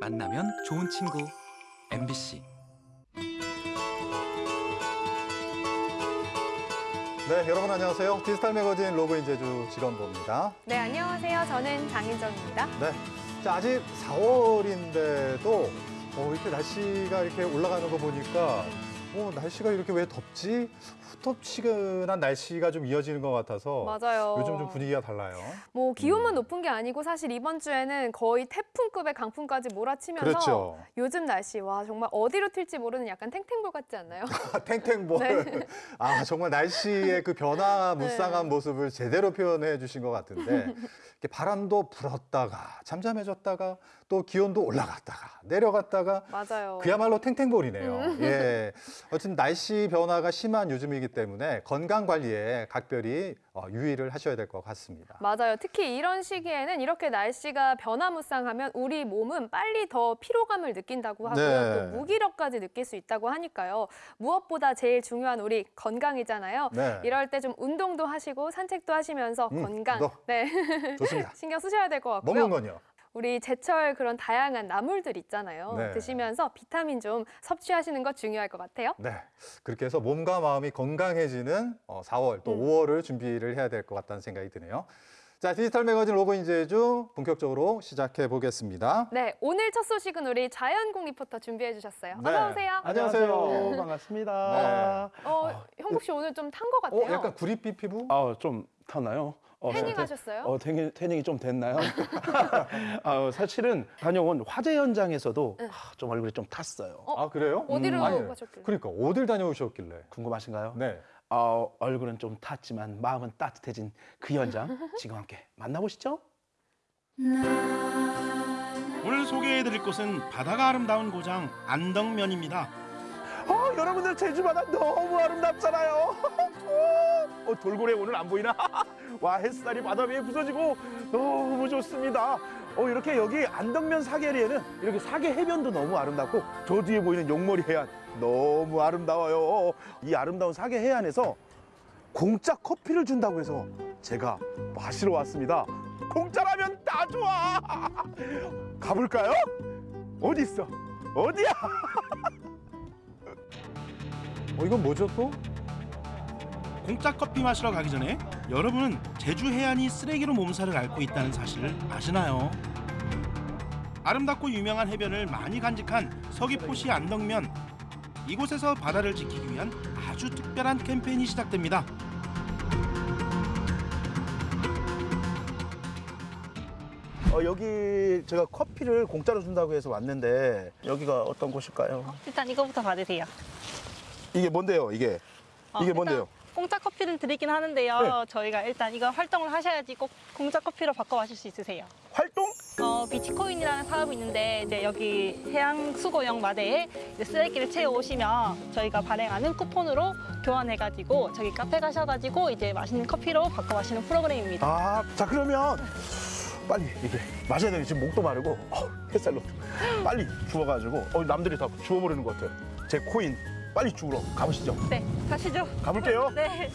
만나면 좋은 친구 MBC 네, 여러분 안녕하세요. 디지털 매거진 로그인 제주 직원부입니다. 네, 안녕하세요. 저는 장인정입니다. 네, 자, 아직 4월인데도 어, 이렇게 날씨가 이렇게 올라가는 거 보니까 어, 날씨가 이렇게 왜 덥지? 후텁지근한 날씨가 좀 이어지는 것 같아서 맞아요. 요즘 좀 분위기가 달라요. 뭐 기온만 높은 게 아니고 사실 이번 주에는 거의 태풍급의 강풍까지 몰아치면서 그렇죠. 요즘 날씨 와 정말 어디로 튈지 모르는 약간 탱탱볼 같지 않나요? 탱탱볼. 네. 아, 정말 날씨의 그 변화 무쌍한 네. 모습을 제대로 표현해 주신 것 같은데 이렇게 바람도 불었다가 잠잠해졌다가 또 기온도 올라갔다가 내려갔다가 맞아요. 그야말로 탱탱볼이네요. 음. 예. 어쨌든 날씨 변화가 심한 요즘이기 때문에 건강 관리에 각별히 어, 유의를 하셔야 될 것 같습니다. 맞아요. 특히 이런 시기에는 이렇게 날씨가 변화무쌍하면 우리 몸은 빨리 더 피로감을 느낀다고 하고요. 네. 또 무기력까지 느낄 수 있다고 하니까요. 무엇보다 제일 중요한 우리 건강이잖아요. 네. 이럴 때 좀 운동도 하시고 산책도 하시면서 음, 건강. 네. 좋습니다. 신경 쓰셔야 될 것 같고요. 먹는 건요. 우리 제철 그런 다양한 나물들 있잖아요. 네. 드시면서 비타민 좀 섭취하시는 것 중요할 것 같아요. 네. 그렇게 해서 몸과 마음이 건강해지는 어, 4월 또 음. 5월을 준비를 해야 될 것 같다는 생각이 드네요. 자, 디지털 매거진 로그인 제주 본격적으로 시작해 보겠습니다. 네, 오늘 첫 소식은 우리 자연공 리포터 준비해 주셨어요. 네. 어서 오세요. 안녕하세요. 반갑습니다. 어, 형국 씨 오늘 좀 탄 것 같아요. 어, 약간 구릿빛 피부? 아, 좀 타나요? 어, 태닝 태- 하셨어요? 어, 태닝, 태닝이 좀 됐나요? 아, 사실은 다녀온 화재 현장에서도 응. 아, 좀 얼굴이 좀 탔어요. 어? 아, 그래요? 어디로 아니, 가셨길래? 그러니까 어딜 다녀오셨길래? 궁금하신가요? 네. 아, 얼굴은 좀 탔지만 마음은 따뜻해진 그 현장 지금 함께 만나보시죠. 오늘 소개해드릴 곳은 바다가 아름다운 고장 안덕면입니다. 어, 여러분들 제주 바다 너무 아름답잖아요. 어, 돌고래 오늘 안 보이나? 와 햇살이 바다 위에 부서지고 너무 좋습니다. 어, 이렇게 여기 안덕면 사계리에는 이렇게 사계 해변도 너무 아름답고 저 뒤에 보이는 용머리 해안 너무 아름다워요. 이 아름다운 사계 해안에서 공짜 커피를 준다고 해서 제가 마시러 왔습니다. 공짜라면 다 좋아. 가볼까요? 어디 있어? 어디야? 어, 이건 뭐죠 또? 공짜 커피 마시러 가기 전에 여러분은 제주 해안이 쓰레기로 몸살을 앓고 있다는 사실을 아시나요? 아름답고 유명한 해변을 많이 간직한 서귀포시 안덕면 이곳에서 바다를 지키기 위한 아주 특별한 캠페인이 시작됩니다. 어, 여기 제가 커피를 공짜로 준다고 해서 왔는데 여기가 어떤 곳일까요? 일단 이거부터 받으세요. 이게 뭔데요? 이게 어, 이게 뭔데요? 공짜 커피를 드리긴 하는데요. 네. 저희가 일단 이거 활동을 하셔야지 꼭 공짜 커피로 바꿔 마실 수 있으세요. 활동? 어, 비치코인이라는 사업이 있는데 이제 여기 해양 수거용 마대에 쓰레기를 채워 오시면 저희가 발행하는 쿠폰으로 교환해 가지고 저기 카페 가셔 가지고 이제 맛있는 커피로 바꿔 마시는 프로그램입니다. 아, 자 그러면 빨리 이게 마셔야 되는 지금 목도 마르고 어, 햇살로 빨리 주워 가지고 어, 남들이 다 주워 버리는 것 같아요. 제 코인 빨리 주우러 가보시죠. 네, 가시죠. 가볼게요. 네.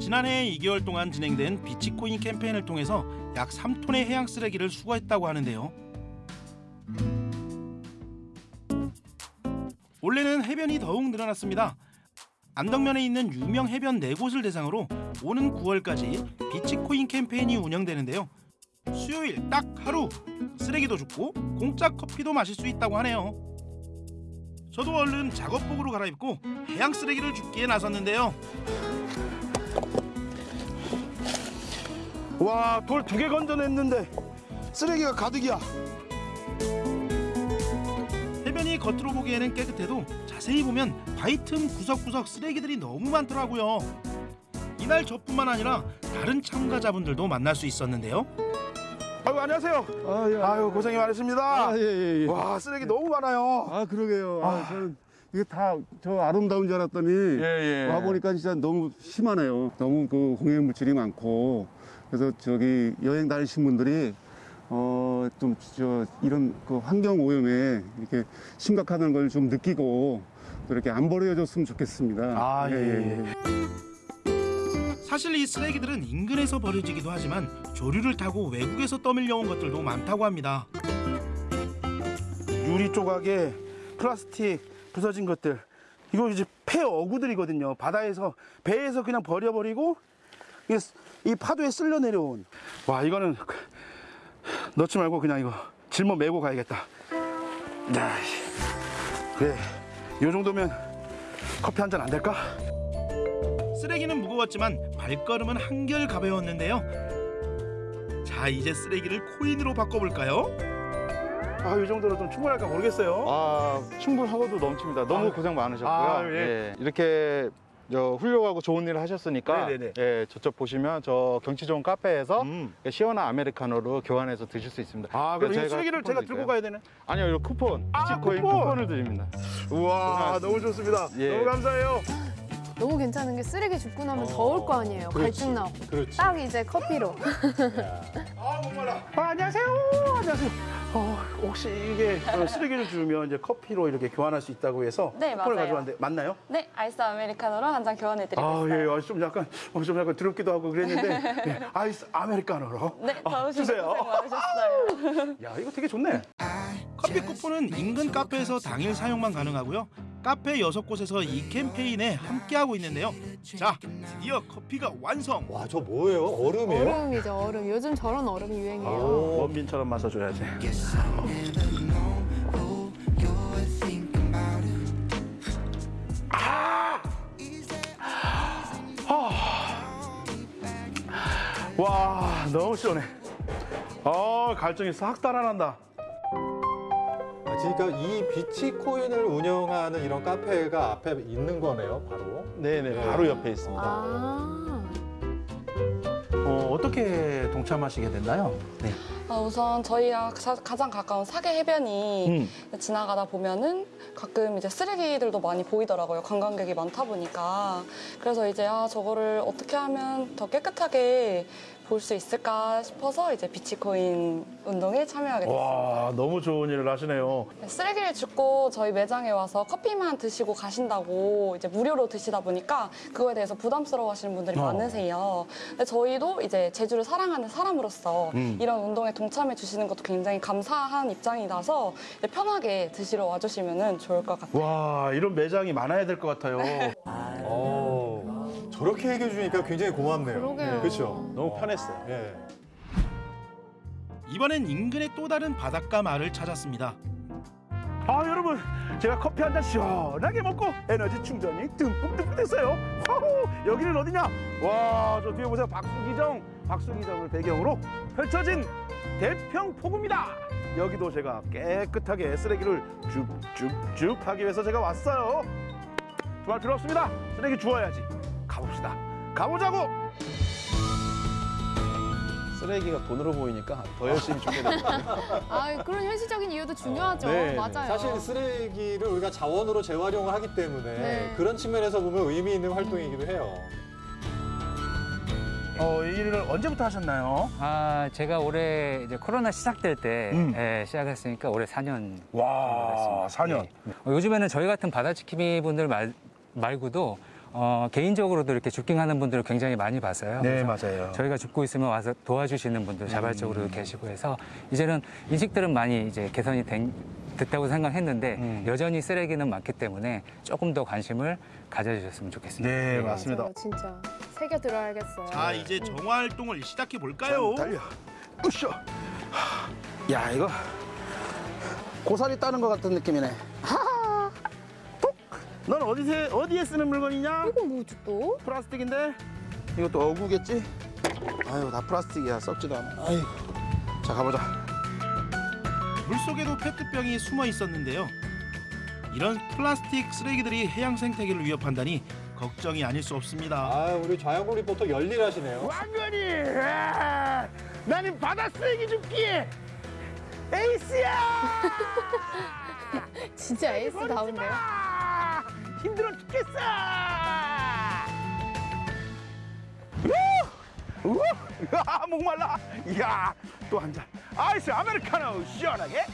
지난해 2개월 동안 진행된 비치코인 캠페인을 통해서 약 3톤의 해양 쓰레기를 수거했다고 하는데요. 올해는 해변이 더욱 늘어났습니다. 안덕면에 있는 유명 해변 4곳을 대상으로 오는 9월까지 비치코인 캠페인이 운영되는데요. 수요일 딱 하루 쓰레기도 줍고 공짜 커피도 마실 수 있다고 하네요. 저도 얼른 작업복으로 갈아입고 해양 쓰레기를 줍기에 나섰는데요. 와, 돌 두 개 건져냈는데 쓰레기가 가득이야. 해변이 겉으로 보기에는 깨끗해도 자세히 보면 바위 틈 구석구석 쓰레기들이 너무 많더라고요. 이날 저뿐만 아니라 다른 참가자분들도 만날 수 있었는데요. 아유 안녕하세요. 아, 예. 아유 고생이 많으십니다. 아, 예, 예, 예. 와 쓰레기 너무 많아요. 아, 그러게요. 아, 저는 이게 다 저 아름다운 줄 알았더니 예, 예. 와 보니까 진짜 너무 심하네요. 너무 그 공해 물질이 많고 그래서 저기 여행 다니신 분들이 어, 좀 저 이런 그 환경 오염에 이렇게 심각하다는 걸좀 느끼고 또 이렇게 안 버려졌으면 좋겠습니다. 아, 예, 예. 사실 이 쓰레기들은 인근에서 버려지기도 하지만 조류를 타고 외국에서 떠밀려온 것들도 많다고 합니다. 유리 조각에 플라스틱 부서진 것들. 이거 이제 폐 어구들이거든요. 바다에서 배에서 그냥 버려버리고 이 파도에 쓸려 내려온. 와 이거는 넣지 말고 그냥 이거 짊어 메고 가야겠다. 야, 그래 이 정도면 커피 한 잔 안 될까? 쓰레기는 무거웠지만 발걸음은 한결 가벼웠는데요. 자 이제 쓰레기를 코인으로 바꿔볼까요? 아 이 정도로 좀 충분할까 모르겠어요 아 충분하고도 넘칩니다. 너무 아, 고생 많으셨고요. 아, 예. 예, 이렇게 저 훌륭하고 좋은 일을 하셨으니까 네네네. 예, 저쪽 보시면 저 경치 좋은 카페에서 음. 시원한 아메리카노로 교환해서 드실 수 있습니다. 아 그럼 이 쓰레기를 제가 들고? 가야 되네 아니요, 이 쿠폰, 아, 비치코인 쿠폰! 쿠폰! 을 드립니다. 우와 너무 좋습니다 예. 너무 감사해요 너무 괜찮은 게 쓰레기 줍고 나면 어, 더울 거 아니에요. 그렇지. 갈증 나고. 그렇지. 딱 이제 커피로. 아 목말라 아, 안녕하세요 안녕하세요 어, 혹시 이게 어, 쓰레기를 주면 이제 커피로 이렇게 교환할 수 있다고 해서 네, 맞아요. 가져왔는데 맞나요? 네, 아이스 아메리카노로 한 잔 교환해 드리고 아, 있어요. 예, 아, 좀 약간, 어, 좀 약간 더럽기도 하고 그랬는데, 예, 아이스 아메리카노로. 네, 아, 더우시고 주세요. 고생 많으셨어요. 야, 이거 되게 좋네. 커피 쿠폰은 인근 카페에서 당일 사용만 가능하고요. 카페 여섯 곳에서 이 캠페인에 함께하고 있는데요. 자, 드디어 커피가 완성. 와, 저 뭐예요? 얼음이에요? 얼음이죠, 얼음. 요즘 저런 얼음이 유행이에요. 원빈처럼 마셔줘야지. 아! 와, 너무 시원해. 아, 갈증이 싹 달아난다. 아, 그러니까 이 비치 코인을 운영하는 이런 카페가 앞에 있는 거네요, 바로. 네네, 바로 옆에 있습니다. 아. 어, 어떻게 동참하시게 됐나요? 네. 아, 우선 저희랑 가- 가장 가까운 사계 해변이 음. 지나가다 보면은 가끔 이제 쓰레기들도 많이 보이더라고요. 관광객이 많다 보니까. 그래서 이제 아, 저거를 어떻게 하면 더 깨끗하게 볼 수 있을까 싶어서 이제 비치코인 운동에 참여하게 됐어요. 와, 너무 좋은 일을 하시네요. 쓰레기를 줍고 저희 매장에 와서 커피만 드시고 가신다고 이제 무료로 드시다 보니까 그거에 대해서 부담스러워 하시는 분들이 어. 많으세요. 근데 저희도 이제 제주를 사랑하는 사람으로서 음. 이런 운동에 동참해 주시는 것도 굉장히 감사한 입장이라서 편하게 드시러 와주시면 좋을 것 같아요. 와, 이런 매장이 많아야 될 것 같아요. 어, 저렇게 얘기해 주니까 굉장히 고맙네요. 그러게요. 그렇죠. 너무 편했어요. 예. 이번엔 인근의 또 다른 바닷가 마을을 찾았습니다. 아 여러분 제가 커피 한 잔 시원하게 먹고 에너지 충전이 듬뿍듬뿍 됐어요 와우 여기는 어디냐 와 저 뒤에 보세요 박수기정 박수기정을 배경으로 펼쳐진 대평포구입니다 여기도 제가 깨끗하게 쓰레기를 쭉쭉쭉 하기 위해서 제가 왔어요 두말 필요 없습니다 쓰레기 주워야지 가보자고 쓰레기가 돈으로 보이니까 더 열심히 주게 됩니다. 아, 그런 현실적인 이유도 중요하죠. 네, 맞아요. 사실 쓰레기를 우리가 자원으로 재활용을 하기 때문에 네. 그런 측면에서 보면 의미 있는 활동이기도 해요. 어, 이 일을 언제부터 하셨나요? 아, 제가 올해 이제 코로나 시작될 때 음. 예, 시작했으니까 올해 4년 와 4년 어, 요즘에는 저희 같은 바다지킴이 분들 말, 말고도 어, 개인적으로도 이렇게 줍깅하는 분들을 굉장히 많이 봤어요. 네 맞아요 저희가 줍고 있으면 와서 도와주시는 분들 자발적으로 계시고 해서 이제는 인식들은 많이 이제 개선이 된, 됐다고 생각했는데 음. 여전히 쓰레기는 많기 때문에 조금 더 관심을 가져주셨으면 좋겠습니다. 네 맞습니다 맞아요, 진짜. 새겨 들어야겠어요. 자, 이제 정화 활동을 시작해 볼까요? 달려. 으쌰. 야 이거 고사리 따는 것 같은 느낌이네. 하하. 톡. 넌 어디에 어디에 쓰는 물건이냐? 이거 뭐지 또? 플라스틱인데 이것도 어구겠지? 아유 다 플라스틱이야 썩지도 않아. 아유. 자 가보자. 물속에도 페트병이 숨어 있었는데요. 이런 플라스틱 쓰레기들이 해양 생태계를 위협한다니 걱정이 아닐 수 없습니다. 아, 우리 좌영국 리포터 열일하시네요. 왕건이. 아, 나는 바다 쓰레기 줍기에 에이스야. 진짜 에이스다운데요? 아, 힘들어 죽겠어. 우! 우! 아, 목말라. 이야, 또 한 잔. 아이스 아메리카노 시원하게.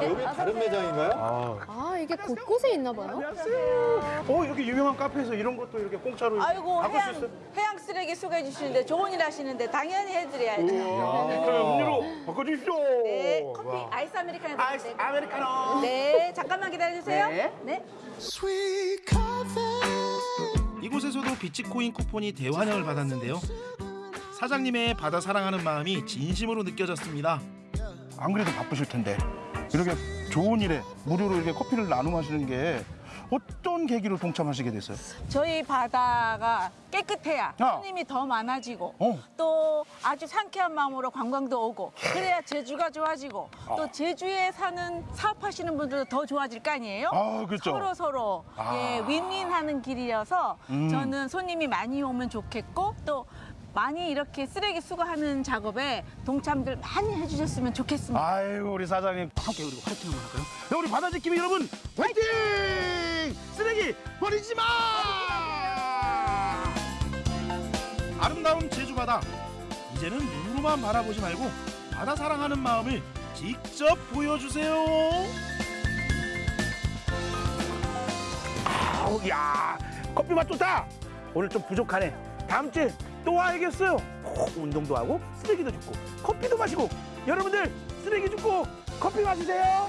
아, 여기 다른 매장인가요? 아, 아, 이게 곳곳에 있나 봐요? 안녕하세요. 어, 이렇게 유명한 카페에서 이런 것도 이렇게 공짜로 아이고 해양, 있어요? 해양 쓰레기 수거해 주시는데 좋은 일 하시는데 당연히 해드려야죠. 그러면 음료로 바꿔주십시오. 네, 커피 와. 아이스 아메리카노 아이스. 아메리카노. 네, 잠깐만 기다려 주세요. 네. 네. 이곳에서도 비치코인 쿠폰이 대환영을 받았는데요. 사장님의 바다 사랑하는 마음이 진심으로 느껴졌습니다. 안 그래도 바쁘실 텐데 이렇게 좋은 일에 무료로 이렇게 커피를 나눠 마시는 게 어떤 계기로 동참하시게 됐어요? 저희 바다가 깨끗해야 아. 손님이 더 많아지고 어. 또 아주 상쾌한 마음으로 관광도 오고 그래야 제주가 좋아지고 또 제주에 사는 사업하시는 분들도 더 좋아질 거 아니에요? 아, 그렇죠. 서로 서로 아. 예, 윈윈하는 길이어서 음. 저는 손님이 많이 오면 좋겠고 또 많이 이렇게 쓰레기 수거하는 작업에 동참들 많이 해주셨으면 좋겠습니다. 아이고 우리 사장님 함께 그리고 화이팅 할까요? 네, 우리 바다 지킴이 여러분 화이팅! 쓰레기 버리지 마! 아름다운 제주 바다. 이제는 눈으로만 바라보지 말고 바다 사랑하는 마음을 직접 보여주세요. 아우 야 커피 맛 좋다. 오늘 좀 부족하네. 다음 주에 또 와야겠어요. 꼭 운동도 하고 쓰레기도 줍고 커피도 마시고 여러분들 쓰레기 줍고 커피 마시세요.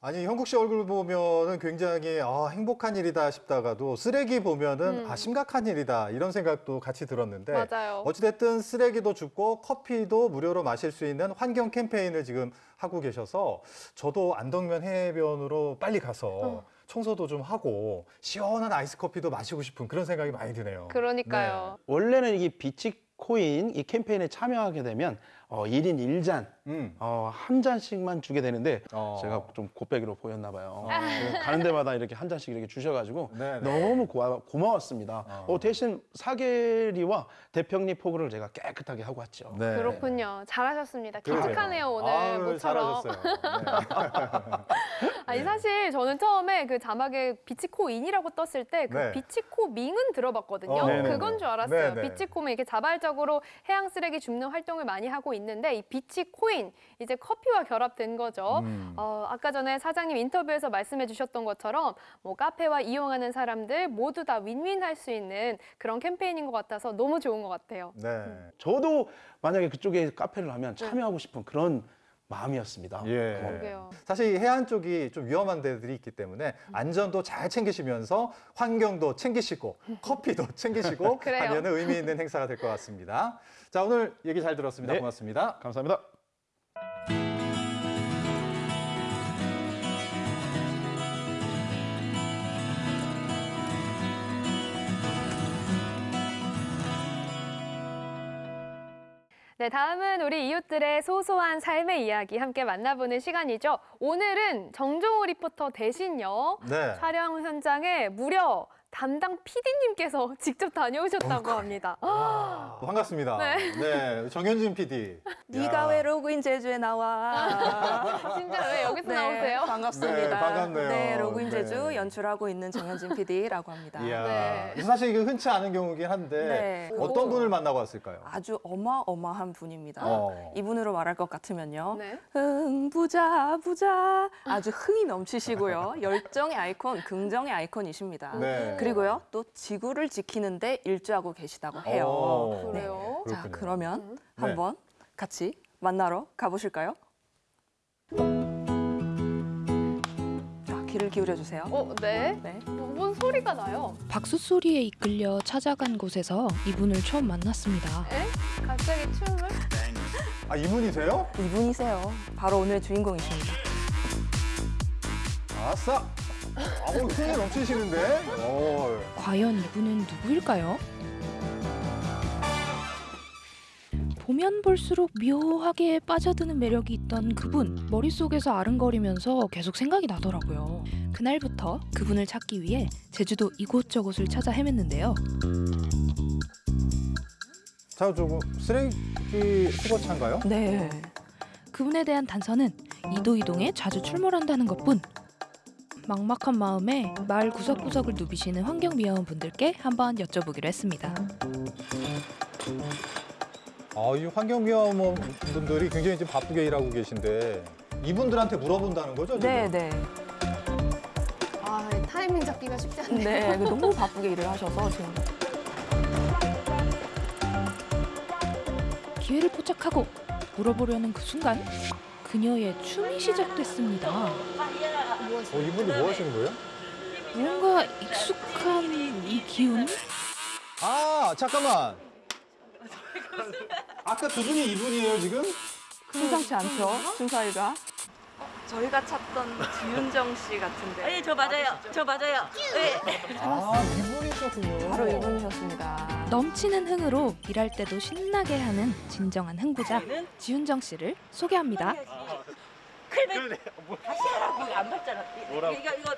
아니 형국 씨 얼굴 보면은 굉장히 아, 행복한 일이다 싶다가도 쓰레기 보면은 음. 아 심각한 일이다 이런 생각도 같이 들었는데 맞아요. 어찌됐든 쓰레기도 줍고 커피도 무료로 마실 수 있는 환경 캠페인을 지금 하고 계셔서 저도 안덕면 해변으로 빨리 가서 어. 청소도 좀 하고 시원한 아이스 커피도 마시고 싶은 그런 생각이 많이 드네요. 그러니까요. 원래는 이게 비치코인 이 캠페인에 참여하게 되면 어, 1인 1잔, 음. 어, 한 잔씩만 주게 되는데 어. 제가 좀 곱빼기로 보였나 봐요. 어. 그래서 가는 데마다 이렇게 한 잔씩 이렇게 주셔가지고 네, 네. 너무 고마, 고마웠습니다. 어. 어, 대신 사계리와 대평리 포구를 제가 깨끗하게 하고 왔죠. 네. 그렇군요. 잘하셨습니다. 기특하네요, 오늘. 아유, 모처럼. 잘하셨어요. 네. 아니 사실 저는 처음에 그 자막에 비치코인이라고 떴을 때그 네. 비치코밍은 들어봤거든요. 어. 그건 줄 알았어요. 네네. 비치코밍 이렇게 자발적으로 해양 쓰레기 줍는 활동을 많이 하고 있는데 이 비치 코인 이제 커피와 결합된 거죠. 음. 어, 아까 전에 사장님 인터뷰에서 말씀해 주셨던 것처럼 뭐 카페와 이용하는 사람들 모두 다 윈윈할 수 있는 그런 캠페인인 것 같아서 너무 좋은 것 같아요. 네. 저도 만약에 그쪽에 카페를 하면 참여하고 싶은 그런 마음이었습니다. 예. 그러게요. 사실 이 해안 쪽이 좀 위험한 데들이 있기 때문에 안전도 잘 챙기시면서 환경도 챙기시고 커피도 챙기시고. 하면은 의미 있는 행사가 될 것 같습니다. 자, 오늘 얘기 잘 들었습니다. 네. 고맙습니다. 감사합니다. 네, 다음은 우리 이웃들의 소소한 삶의 이야기 함께 만나보는 시간이죠. 오늘은 정종호 리포터 대신요. 네. 촬영 현장에 무려 담당 PD님께서 직접 다녀오셨다고 합니다. 아, 반갑습니다. 네. 네. 정현진 PD. 네가 왜 로그인 제주에 나와? 진짜 왜 여기서 네, 나오세요? 반갑습니다. 네, 반갑네요. 네, 로그인 네. 제주 연출하고 있는 정현진 PD라고 합니다. 이야. 네. 사실 이게 흔치 않은 경우긴 한데 네, 어떤. 분을 만나고 왔을까요? 아주 어마어마한 분입니다. 어. 이분으로 말할 것 같으면요. 네. 흥 부자 부자 아주 흥이 넘치시고요. 열정의 아이콘, 긍정의 아이콘이십니다. 네. 그리고요 또 지구를 지키는데 일조하고 계시다고 해요. 오. 그래요? 자 그렇군요. 그러면 음. 네. 한번 같이 만나러 가보실까요? 자 귀를 기울여 주세요. 어, 네. 네. 뭔 소리가 나요? 박수 소리에 이끌려 찾아간 곳에서 이분을 처음 만났습니다. 에? 갑자기 춤을? 아, 이분이세요? 이분이세요. 바로 오늘의 주인공이십니다. 아싸. 아, 뭐 흥이 넘치시는데? 어. 과연 이분은 누구일까요? 보면 볼수록 묘하게 빠져드는 매력이 있던 그분 머릿속에서 아른거리면서 계속 생각이 나더라고요. 그날부터 그분을 찾기 위해 제주도 이곳저곳을 찾아 헤맸는데요. 자, 저거 쓰레기 수거차인가요? 네. 그분에 대한 단서는 이도이동에 자주 출몰한다는 것뿐. 막막한 마음에 마을 구석구석을 누비시는 환경미화원 분들께 한번 여쭤보기로 했습니다. 아, 이 환경미화원 분들이 굉장히 지금 바쁘게 일하고 계신데 이분들한테 물어본다는 거죠? 지금? 네, 네. 아, 타이밍 잡기가 쉽지 않네요. 네, 너무 바쁘게 일을 하셔서 지금 기회를 포착하고 물어보려는 그 순간 그녀의 춤이 시작됐습니다. 어, 이분들 뭐 하시는 거예요? 뭔가 익숙한 이 기운? 아, 잠깐만. 아까 두 분이 이분이에요, 지금? 심상치 않죠? 춤사위가. 저희가 찾던 지윤정 씨 같은데. 네, 저 맞아요. 저 맞아요. 네. 아, 이분이셨군요. 바로 이분이셨습니다. 넘치는 흥으로 일할 때도 신나게 하는 진정한 흥부자 지윤정 씨를 소개합니다. 다시 하라고 안 봤잖아. 뭐라고? 이거 이거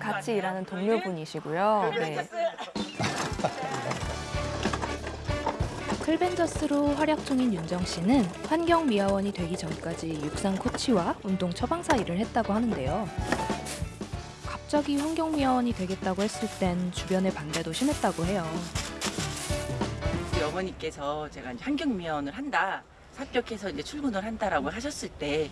같이 일하는 동료분이시고요. 네. 클벤저스로 활약 중인 윤정 씨는 환경미화원이 되기 전까지 육상 코치와 운동 처방사 일을 했다고 하는데요. 갑자기 환경미화원이 되겠다고 했을 땐 주변의 반대도 심했다고 해요. 어머니께서 제가 환경미화원을 한다. 합격해서 이제 출근을 한다라고 하셨을 때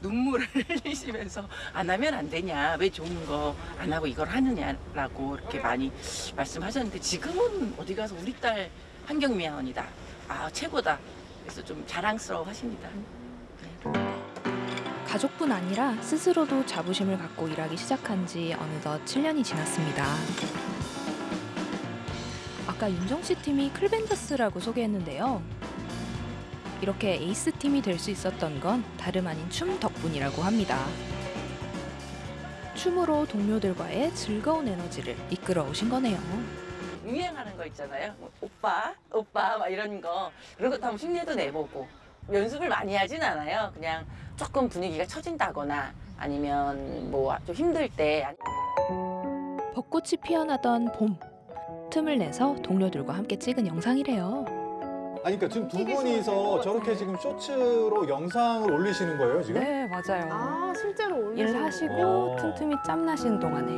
눈물을 흘리시면서 안 하면 안 되냐 왜 좋은 거 안 하고 이걸 하느냐라고 이렇게 많이 말씀하셨는데 지금은 어디 가서 우리 딸 환경미화원이다 아 최고다 그래서 좀 자랑스러워 하십니다. 가족뿐 아니라 스스로도 자부심을 갖고 일하기 시작한 지 어느덧 7년이 지났습니다. 아까 윤정 씨 팀이 클벤저스라고 소개했는데요. 이렇게 에이스 팀이 될 수 있었던 건 다름 아닌 춤 덕분이라고 합니다. 춤으로 동료들과의 즐거운 에너지를 이끌어 오신 거네요. 유행하는 거 있잖아요. 뭐 오빠, 오빠 막 이런 거 그런 것도 한번 흉내도 내보고 연습을 많이 하진 않아요. 그냥 조금 분위기가 처진다거나 아니면 뭐 좀 힘들 때 벚꽃이 피어나던 봄. 틈을 내서 동료들과 함께 찍은 영상이래요. 아니, 그러니까 지금 두 분이서 저렇게 지금 쇼츠로 영상을 올리시는 거예요, 지금? 네, 맞아요. 아, 실제로 올리시는 일하시고 어. 틈틈이 짬 나시는 동안에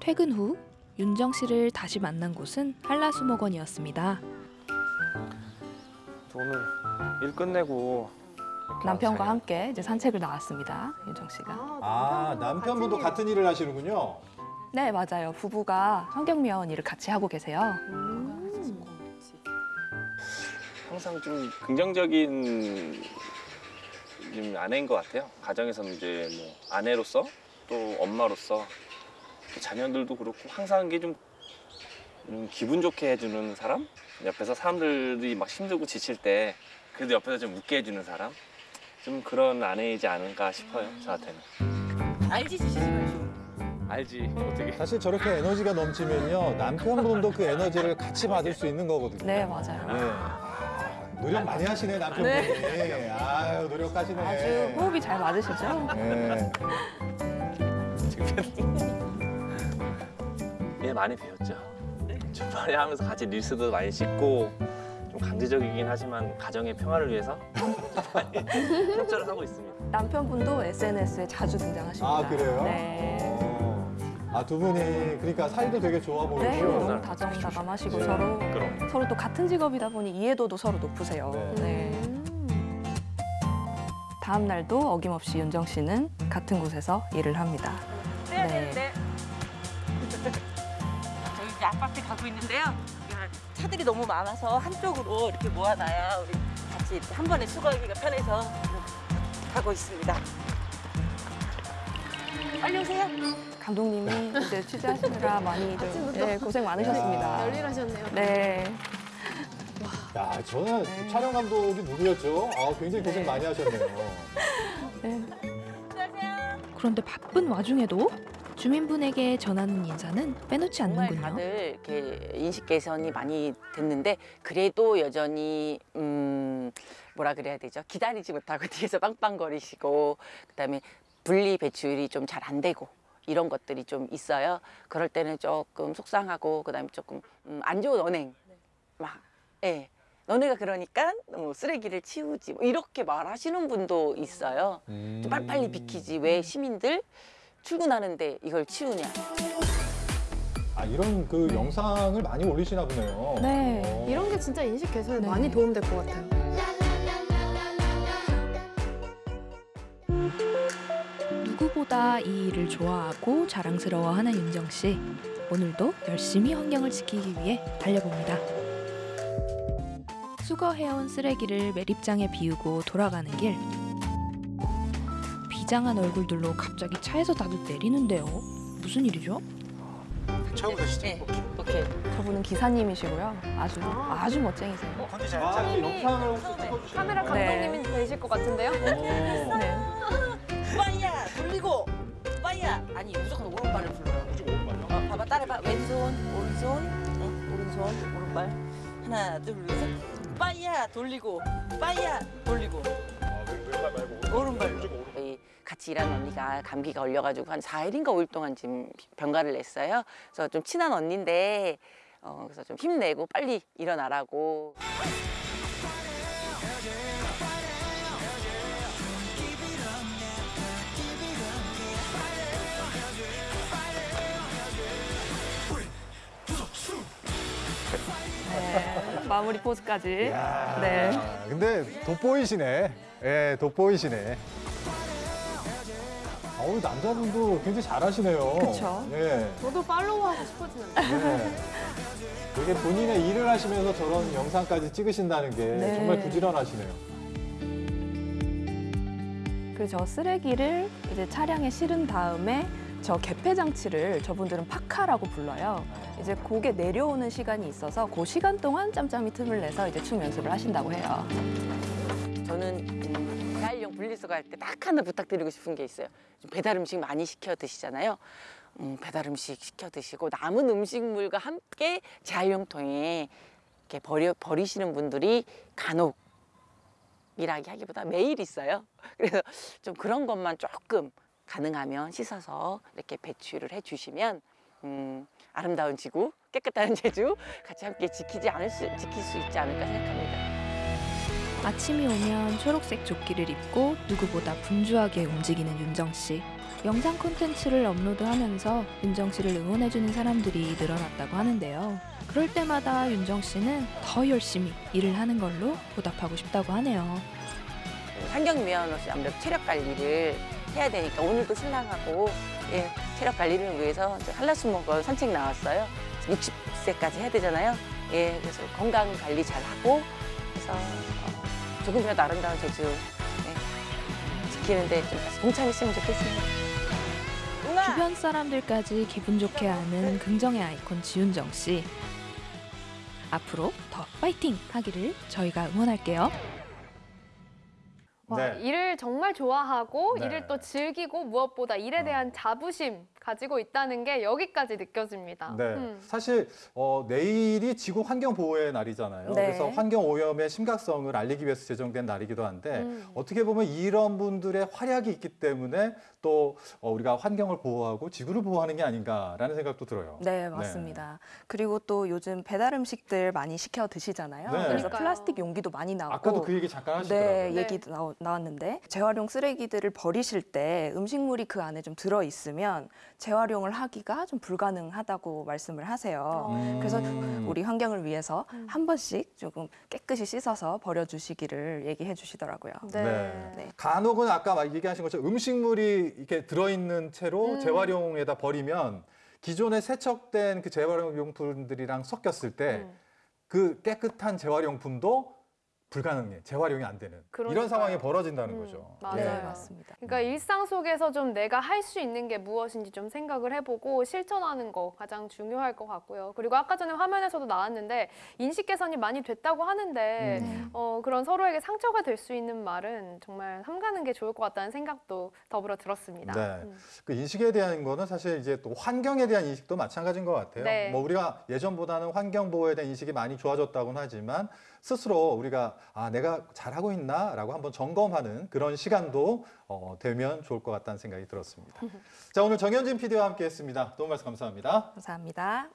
퇴근 후 윤정 씨를 다시 만난 곳은 한라수목원이었습니다. 오늘 일 끝내고 남편과 잘- 함께 이제 산책을 나왔습니다. 윤정 씨가. 아, 남편분도 같은 일을 하시는군요. 네, 맞아요. 부부가 환경미화원 일을 같이 하고 계세요. 항상 좀 긍정적인 좀 아내인 것 같아요. 가정에서는 이제 뭐 아내로서 또 엄마로서 또 자녀들도 그렇고 항상 이게 좀 음, 기분 좋게 해주는 사람? 옆에서 사람들이 막 힘들고 지칠 때 그래도 옆에서 좀 웃게 해주는 사람? 좀 그런 아내이지 않을까 싶어요, 저한테는. 알지 주시지 알지, 어떻게. 사실 저렇게 에너지가 넘치면요. 남편분도 그 에너지를 같이 받을 수 있는 거거든요. 네, 맞아요. 예. 아, 노력 많이 하시네, 남편분이. 아유, 노력하시네. 아주 호흡이 잘 맞으시죠? 예. 예, 많이 배웠죠. 주말에 하면서 같이 릴스도 많이 찍고 좀 강제적이긴 하지만 가정의 평화를 위해서 협조를 하고 있습니다. 남편분도 SNS에 자주 등장하십니다. 아, 그래요? 네. 어. 아, 두 분이 그러니까 사이도 되게 좋아 보이고. 네, 너무 다정다감하시고 네. 서로 그럼. 서로 또 같은 직업이다 보니 이해도도 서로 높으세요. 네. 다음 날도 어김없이 윤정 씨는 같은 곳에서 일을 합니다. 네. 가고 있는데요. 차들이 너무 많아서 한쪽으로 이렇게 모아놔야 우리 같이 한 번에 수거하기가 편해서 가고 있습니다. 빨리 오세요. 감독님이 이제 취재하시느라 많이 좀. 네, 고생 많으셨습니다. 열일하셨네요. 네. 야, 저는 촬영 감독이 누구였죠? 아, 굉장히 고생 많이 하셨네요. 그런데 바쁜 와중에도 주민분에게 전하는 인사는 빼놓지 않는군요. 다들 이렇게 인식 개선이 많이 됐는데 그래도 여전히 음 뭐라 그래야 되죠? 기다리지 못하고 뒤에서 빵빵거리시고 그다음에 분리 배출이 좀 잘 안 되고 이런 것들이 좀 있어요. 그럴 때는 조금 속상하고 그다음에 조금 음, 안 좋은 언행 막 예. 너네가 그러니까 뭐 쓰레기를 치우지 뭐 이렇게 말하시는 분도 있어요. 좀 빨리빨리 비키지 왜 시민들 출근하는데 이걸 치우냐. 아, 이런 그 영상을 많이 올리시나 보네요. 네, 어. 이런 게 진짜 인식 개선에 네. 많이 도움될 것 같아요. 누구보다 이 일을 좋아하고 자랑스러워하는 윤정 씨. 오늘도 열심히 환경을 지키기 위해 달려봅니다. 수거해온 쓰레기를 매립장에 비우고 돌아가는 길. 비장한 얼굴들로 갑자기 차에서 다들 내리는데요. 무슨 일이죠? 처음부터 시작. 네, 오케이. 저분은 기사님이시고요. 아주 아 주 멋쟁이세요. 아, 영상을 카메라 감독님이 되실 것 같은데요? 네. 빠이야 돌리고 빠이야 아니 무조건 오른발을 불러요 무조건 오른발요? 어, 봐봐 따라해봐 왼손 오른손 어, 오른손 오른발 하나 둘셋 빠이야 돌리고 빠이야 돌리고 오른발 저희 같 이 일하는 언니가 감기가 걸려가지고 한 4일인가 5일 동안 지금 병가를 냈어요 그래서 좀 친한 언니인데 어, 그래서 좀 힘내고 빨리 일어나라고 네, 마무리 포즈까지. 야, 네. 근데 돋보이시네. 예, 돋보이시네. 어우, 남자분도 굉장히 잘하시네요. 그쵸. 예. 저도 팔로우하고 싶어지는데. 네. 이게 본인의 일을 하시면서 저런 영상까지 찍으신다는 게 네. 정말 부지런하시네요. 그리고 저 쓰레기를 이제 차량에 실은 다음에 저 개폐 장치를 저분들은 파카라고 불러요. 이제 곡에 내려오는 시간이 있어서 그 시간 동안 짬짬이 틈을 내서 이제 춤 연습을 하신다고 해요. 저는 음, 재활용 분리수거 할 때 딱 하나 부탁드리고 싶은 게 있어요. 좀 배달 음식 많이 시켜 드시잖아요. 음, 배달 음식 시켜 드시고 남은 음식물과 함께 재활용통에 이렇게 버려 버리시는 분들이 간혹 이라기 하기보다 매일 있어요. 그래서 좀 그런 것만 조금 가능하면 씻어서 이렇게 배출을 해주시면 음, 아름다운 지구, 깨끗한 제주 같이 함께 지키지 않을 수, 지킬 수 있지 않을까 생각합니다. 아침이 오면 초록색 조끼를 입고 누구보다 분주하게 움직이는 윤정 씨. 영상 콘텐츠를 업로드하면서 윤정 씨를 응원해주는 사람들이 늘어났다고 하는데요. 그럴 때마다 윤정 씨는 더 열심히 일을 하는 걸로 보답하고 싶다고 하네요. 환경미화원으로서 아무래도 체력 관리를 해야 되니까 오늘도 신랑하고 예, 체력 관리를 위해서 이제 한라수목원 산책 나왔어요. 60세까지 해야 되잖아요. 예, 그래서 건강 관리 잘 하고 그래서 어, 조금이라도 아름다운 제주 예, 지키는데 좀 동참했으면 좋겠습니다. 주변 사람들까지 기분 좋게 하는 긍정의 아이콘 지윤정 씨. 앞으로 더 파이팅 하기를 저희가 응원할게요. 와, 네. 일을 정말 좋아하고 네. 일을 또 즐기고 무엇보다 일에 대한 자부심 가지고 있다는 게 여기까지 느껴집니다. 네. 음. 사실 어, 내일이 지구 환경 보호의 날이잖아요. 네. 그래서 환경 오염의 심각성을 알리기 위해서 제정된 날이기도 한데 음. 어떻게 보면 이런 분들의 활약이 있기 때문에 또 어, 우리가 환경을 보호하고 지구를 보호하는 게 아닌가라는 생각도 들어요. 네, 맞습니다. 그리고 또 요즘 배달 음식들 많이 시켜 드시잖아요. 네. 그래서 그러니까요. 플라스틱 용기도 많이 나오고 아까도 그 얘기 잠깐 하시더라고요. 네, 얘기 나오, 나왔는데 재활용 쓰레기들을 버리실 때 음식물이 그 안에 좀 들어 있으면 재활용을 하기가 좀 불가능하다고 말씀을 하세요. 음. 그래서 우리 환경을 위해서 한 번씩 조금 깨끗이 씻어서 버려주시기를 얘기해 주시더라고요. 네. 간혹은 아까 막 얘기하신 것처럼 음식물이 이렇게 들어있는 채로 음. 재활용에다 버리면 기존에 세척된 그 재활용 용품들이랑 섞였을 때그 깨끗한 재활용품도 불가능해 재활용이 안 되는 이런 그러니까요. 상황이 벌어진다는 거죠. 맞아요. 네. 맞습니다. 그러니까 일상 속에서 좀 내가 할 수 있는 게 무엇인지 좀 생각을 해보고 실천하는 거 가장 중요할 것 같고요. 그리고 아까 전에 화면에서도 나왔는데 인식 개선이 많이 됐다고 하는데 음. 어, 그런 서로에게 상처가 될 수 있는 말은 정말 삼가는 게 좋을 것 같다는 생각도 더불어 들었습니다. 네. 음. 그 인식에 대한 거는 사실 이제 또 환경에 대한 인식도 마찬가지인 것 같아요. 네. 뭐 우리가 예전보다는 환경 보호에 대한 인식이 많이 좋아졌다고는 하지만 스스로 우리가 아 내가 잘하고 있나 라고 한번 점검하는 그런 시간도 어, 되면 좋을 것 같다는 생각이 들었습니다. 자 오늘 정현진 PD와 함께 했습니다. 도움 말씀 감사합니다. 감사합니다.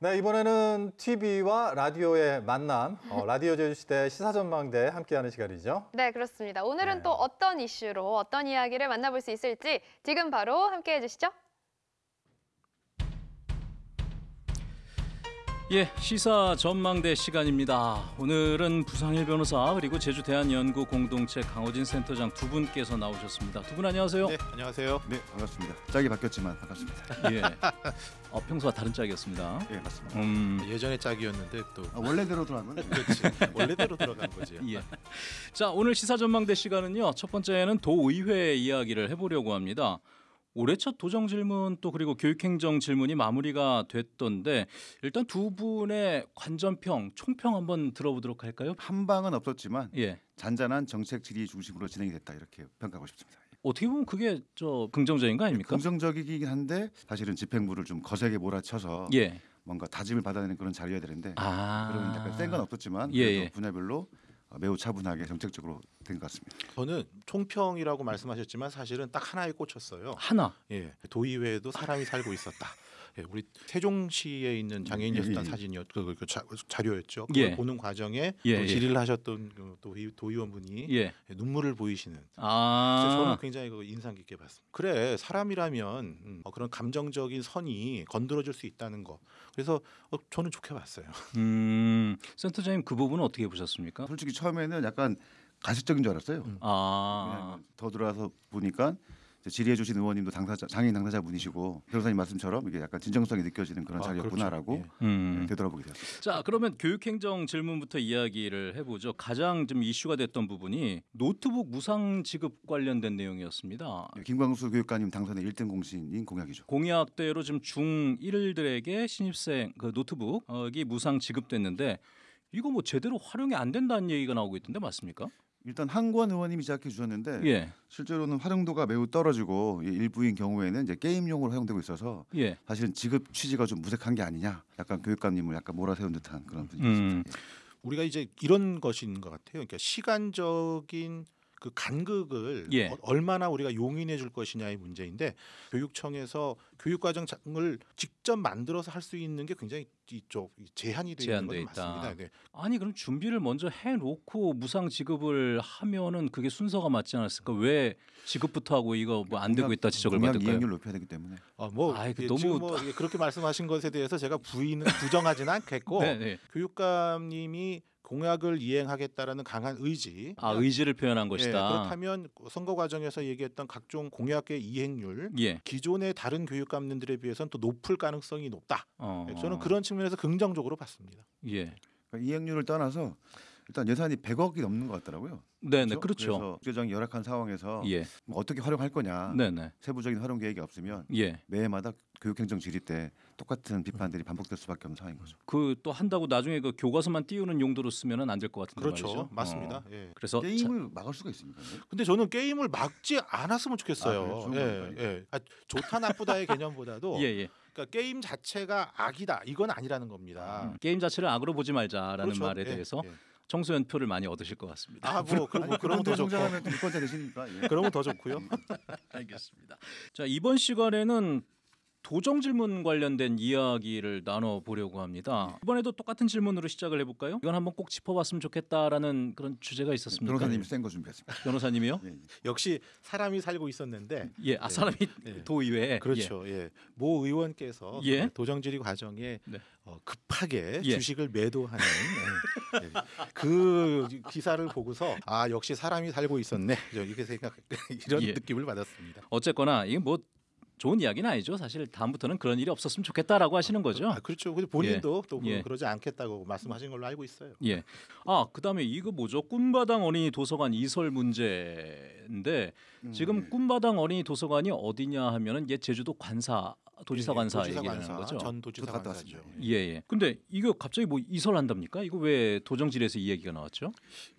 네, 이번에는 TV와 라디오의 만남, 어, 라디오 제주시대 시사전망대 함께하는 시간이죠. 네, 그렇습니다. 오늘은 또 어떤 이슈로 어떤 이야기를 만나볼 수 있을지 지금 바로 함께 해 주시죠. 예, 시사 전망대 시간입니다. 오늘은 부상일 변호사 그리고 제주 대한연구 공동체 강호진 센터장 두 분께서 나오셨습니다. 두 분 안녕하세요. 네, 안녕하세요. 네, 반갑습니다. 짝이 바뀌었지만 반갑습니다. 예. 어, 평소와 다른 짝이었습니다. 예, 맞습니다. 음, 예전의 짝이었는데 또 아, 원래대로 돌아간 거네. 그렇지. 원래대로 들어간 거지. 예. 자, 오늘 시사 전망대 시간은요. 첫 번째는 도의회 이야기를 해보려고 합니다. 올해 첫 도정 질문 또 그리고 교육행정 질문이 마무리가 됐던데 일단 두 분의 관전평, 총평 한번 들어보도록 할까요? 한 방은 없었지만 예. 잔잔한 정책 질의 중심으로 진행이 됐다 이렇게 평가하고 싶습니다. 어떻게 보면 그게 저 긍정적인 거 아닙니까? 긍정적이긴 한데 사실은 집행부를 좀 거세게 몰아쳐서 예. 뭔가 다짐을 받아내는 그런 자리여야 되는데 아. 그런 약간 센건 없었지만 예, 예. 분야별로 매우 차분하게 정책적으로 된 것 같습니다. 저는 총평이라고 말씀하셨지만 사실은 딱 하나에 꽂혔어요. 하나. 예, 도의회에도 사람이 살고 있었다. 예, 우리 세종시에 있는 장애인 예, 예. 사진이었 그, 그 자, 자료였죠. 그걸 예. 보는 과정에 예, 또 예. 질의를 하셨던 그 도의, 도의원분이 예. 눈물을 보이시는. 아. 저는 굉장히 그 인상 깊게 봤습니다. 그래 사람이라면 음, 어, 그런 감정적인 선이 건드려질 수 있다는 거. 그래서 어, 저는 좋게 봤어요. 음, 센터장님 그 부분은 어떻게 보셨습니까? 솔직히 처음에는 약간 가식적인 줄 알았어요. 아. 왜냐하면 더 들어와서 보니까 질의해 주신 의원님도 당사자 장애인 당사자 분이시고 변호사님 말씀처럼 이게 약간 진정성이 느껴지는 그런 아, 자리였구나라고 음. 네, 되돌아보게 되었습니다. 자, 그러면 교육행정 질문부터 이야기를 해보죠. 가장 좀 이슈가 됐던 부분이 노트북 무상 지급 관련된 내용이었습니다. 김광수 교육관님 당선의 1등 공신인 공약이죠. 공약대로 지금 중1들에게 신입생 그 노트북이 무상 지급됐는데 이거 뭐 제대로 활용이 안 된다는 얘기가 나오고 있던데 맞습니까? 일단 한권 의원님이 시작해 주셨는데 예. 실제로는 활용도가 매우 떨어지고 이 일부인 경우에는 이제 게임용으로 활용되고 있어서 예. 사실은 지급 취지가 좀 무색한 게 아니냐. 약간 교육감님을 약간 몰아세운 듯한 그런 음. 분위기입니다. 우리가 이제 이런 것인 것 같아요. 그러니까 시간적인 그 간극을 예. 어- 얼마나 우리가 용인해 줄 것이냐의 문제인데 교육청에서 교육과정을 직접 만들어서 할 수 있는 게 굉장히 이쪽 제한이 되어 있는 제한돼 건 있다. 맞습니다. 네. 아니 그럼 준비를 먼저 해놓고 무상 지급을 하면은 그게 순서가 맞지 않았을까? 왜 지급부터 하고 이거 뭐 안 되고 있다 지적을 받을까요? 이행률 높여야 되기 때문에. 아, 뭐그 예, 너무- 지금 뭐 이게 그렇게 말씀하신 것에 대해서 제가 부인은 부정하지는 않겠고 네, 네. 교육감님이 공약을 이행하겠다라는 강한 의지. 아 의지를 표현한 예, 것이다. 그렇다면 선거 과정에서 얘기했던 각종 공약의 이행률 예. 기존의 다른 교육감님들에 비해서는 또 높을 가능성이 높다. 어. 예, 저는 그런 측면에서 긍정적으로 봤습니다. 예. 그러니까 이행률을 떠나서 일단 예산이 100억이 넘는 것 같더라고요. 네, 네, 그렇죠. 그래서 재정이 열악한 상황에서 예. 뭐 어떻게 활용할 거냐. 네, 네. 세부적인 활용 계획이 없으면 예. 매해마다 교육행정 질의 때 똑같은 비판들이 반복될 수밖에 없는 상황인 거죠. 그 또 한다고 나중에 그 교과서만 띄우는 용도로 쓰면은 안 될 것 같은데 그렇죠. 말이죠. 맞습니다. 어. 예. 그래서 게임을 막을 수가 있습니까? 근데 저는 게임을 막지 않았으면 아, 좋겠어요. 그래요? 좋은 예. 예. 아, 좋다 나쁘다의 개념보다도 예, 예. 그러니까 게임 자체가 악이다 이건 아니라는 겁니다. 게임 자체를 악으로 보지 말자라는 그렇죠. 말에 예, 대해서 예. 청소년 표를 많이 얻으실 것 같습니다. 아, 뭐, 그, 뭐 그러면 더 좋고. 유권자 되시니까. 예. 그러면 더 좋고요. 알겠습니다. 자 이번 시간에는 도정 질문 관련된 이야기를 나눠 보려고 합니다. 이번에도 똑같은 질문으로 시작을 해볼까요? 이건 한번 꼭 짚어봤으면 좋겠다라는 그런 주제가 있었습니까? 변호사님 센거 준비했습니다. 변호사님이요? 역시 사람이 살고 있었는데 예, 아, 사람이 도의회에 그렇죠. 예. 모 의원께서 예. 도정질의 과정에 네. 어, 급하게 예. 주식을 매도하는 예. 예. 그 기사를 보고서 아 역시 사람이 살고 있었네 저 이렇게 생각 이런 예. 느낌을 받았습니다. 어쨌거나 이게 뭐 좋은 이야기는 아니죠. 사실 다음부터는 그런 일이 없었으면 좋겠다라고 하시는 거죠. 아, 그렇죠. 근데 본인도 예. 또 예. 그러지 않겠다고 말씀하신 걸로 알고 있어요. 예. 아 그다음에 이거 뭐죠? 꿈바당 어린이 도서관 이설 문제인데 음, 지금 네. 꿈바당 어린이 도서관이 어디냐 하면은 옛 제주도 관사 도지사 예, 관사 도지사 얘기하는 관사, 거죠. 전 도지사 갔다 관사죠. 예, 예. 근데 이거 갑자기 뭐 이설한답니까? 이거 왜 도정질에서 이 얘기가 나왔죠?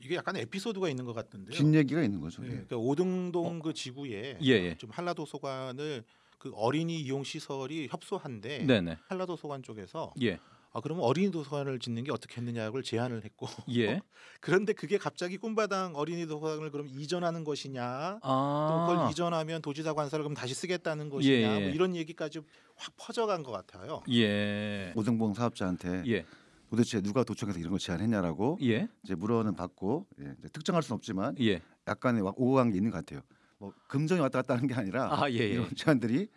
이게 약간 에피소드가 있는 것 같은데요. 긴 얘기가 있는 거죠. 예, 예. 그러니까 오등동 그 지구에 예, 예. 좀 한라도서관을 그 어린이 이용 시설이 협소한데 네네. 한라도서관 쪽에서 예. 아 그러면 어린이 도서관을 짓는 게 어떻겠느냐고 제안을 했고 예. 그런데 그게 갑자기 꿈바당 어린이 도서관을 그럼 이전하는 것이냐 아. 또 그걸 이전하면 도지사 관사를 그럼 다시 쓰겠다는 것이냐 예, 뭐 예. 이런 얘기까지 확 퍼져간 것 같아요. 예. 오등봉 사업자한테 예. 도대체 누가 도청해서 이런 걸 제안했냐라고 예. 이제 물어는 받고 예, 이제 특정할 수는 없지만 예. 약간의 와- 오고간 게 있는 것 같아요. 뭐 금정이 왔다 갔다 하는 게 아니라 아, 예, 예. 이런 제안들이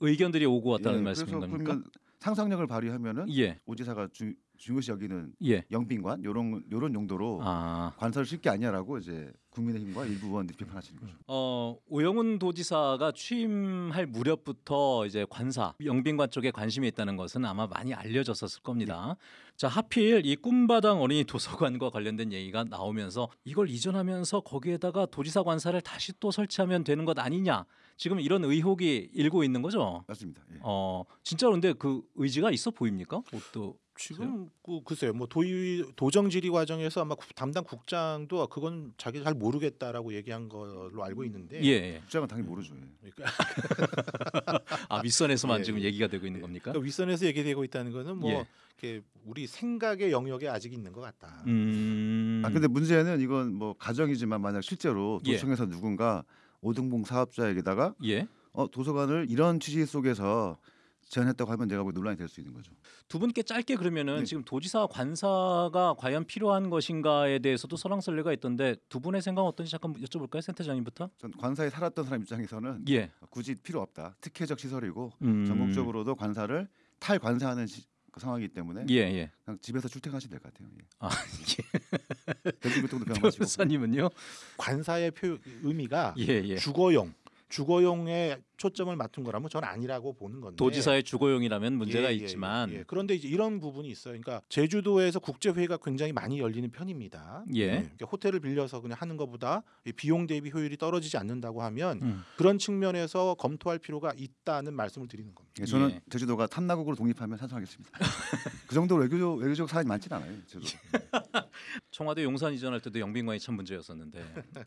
의견들이 오고 왔다는 예, 말씀인 겁니까? 상상력을 발휘하면은 예. 오지사가 주, 중요시 여기는 예. 영빈관 요런 요런 용도로 아. 관설을 쉴게 아니냐라고 이제 국민의힘과 일부 의원들이 비판하시는 거죠. 어, 오영훈 도지사가 취임할 무렵부터 이제 관사 영빈관 쪽에 관심이 있다는 것은 아마 많이 알려졌었을 겁니다. 자 하필 이 꿈바당 어린이 도서관과 관련된 얘기가 나오면서 이걸 이전하면서 거기에다가 도지사 관사를 다시 또 설치하면 되는 것 아니냐 지금 이런 의혹이 일고 있는 거죠. 맞습니다. 예. 어 진짜로 근데 그 의지가 있어 보입니까? 또 지금 그 글쎄요, 뭐 도의 도정 질의 과정에서 아마 국- 담당 국장도 그건 자기 잘 모르겠다라고 얘기한 걸로 알고 있는데 예, 예. 국장은 당연히 모르죠. 예. 아 윗선에서만 예, 지금 얘기가 되고 있는 겁니까? 그러니까 윗선에서 얘기되고 있다는 거는 뭐 예. 이렇게 우리 생각의 영역에 아직 있는 것 같다. 음. 아 근데 문제는 이건 뭐 가정이지만 만약 실제로 예. 도청에서 누군가 오등봉 사업자에게다가 예. 어, 도서관을 이런 취지 속에서 제안했다고 하면 내가 뭐 논란이 될 수 있는 거죠. 두 분께 짧게 네. 그러면은 지금 도지사 관사가 과연 필요한 것인가에 대해서도 설왕설래가 있던데 두 분의 생각은 어떤지 잠깐 여쭤볼까요, 센터장님부터? 전 관사에 살았던 사람 입장에서는 예. 굳이 필요 없다. 특혜적 시설이고 음. 전국적으로도 관사를 탈관사하는 시, 그 상황이기 때문에 예, 예. 그냥 집에서 출퇴근하시면 될 것 같아요. 예. 아, 대중교통도 병마시고 변호사님은요? 관사의 표, 의미가 예, 예. 주거용, 주거용에 초점을 맞춘 거라면 저는 아니라고 보는 건데. 도지사의 주거용이라면 문제가 예, 예, 있지만 예. 그런데 이제 이런 부분이 있어요. 그러니까 제주도에서 국제 회의가 굉장히 많이 열리는 편입니다. 예. 그러니까 호텔을 빌려서 그냥 하는 것보다 이 비용 대비 효율이 떨어지지 않는다고 하면 음. 그런 측면에서 검토할 필요가 있다는 말씀을 드리는 겁니다. 예, 저는 제주도가 탐나국으로 독립하면 찬성하겠습니다. 그 정도로 외교적 외교적 사안이 많진 않아요. 제주도. 청와대 용산 이전할 때도 영빈관이 참 문제였었는데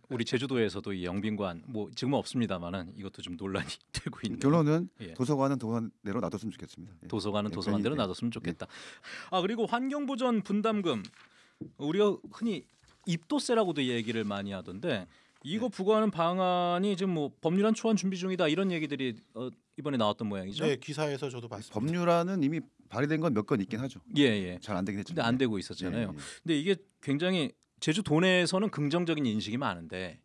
우리 제주도에서도 이 영빈관 뭐 지금은 없습니다만 은 이것도 좀 논란이 되고 있는 결론은 예. 도서관은 도서관대로 놔뒀으면 좋겠습니다. 예. 도서관은 예, 도서관대로 괜히, 예. 놔뒀으면 좋겠다. 아 그리고 환경보전 분담금 우리가 흔히 입도세라고도 얘기를 많이 하던데 이거 부과하는 방안이 지금 뭐 법률안 초안 준비 중이다 이런 얘기들이 어, 이번에 나왔던 모양이죠. 네, 기사에서 저도 봤습니다. 법률안은 이미 발의된 건 몇 건 있긴 하죠. 예, 예. 잘 안 되긴 했지만. 근데 안 되고 있었잖아요. 예, 예. 근데 이게 굉장히 제주 도내에서는 긍정적인 인식이 많은데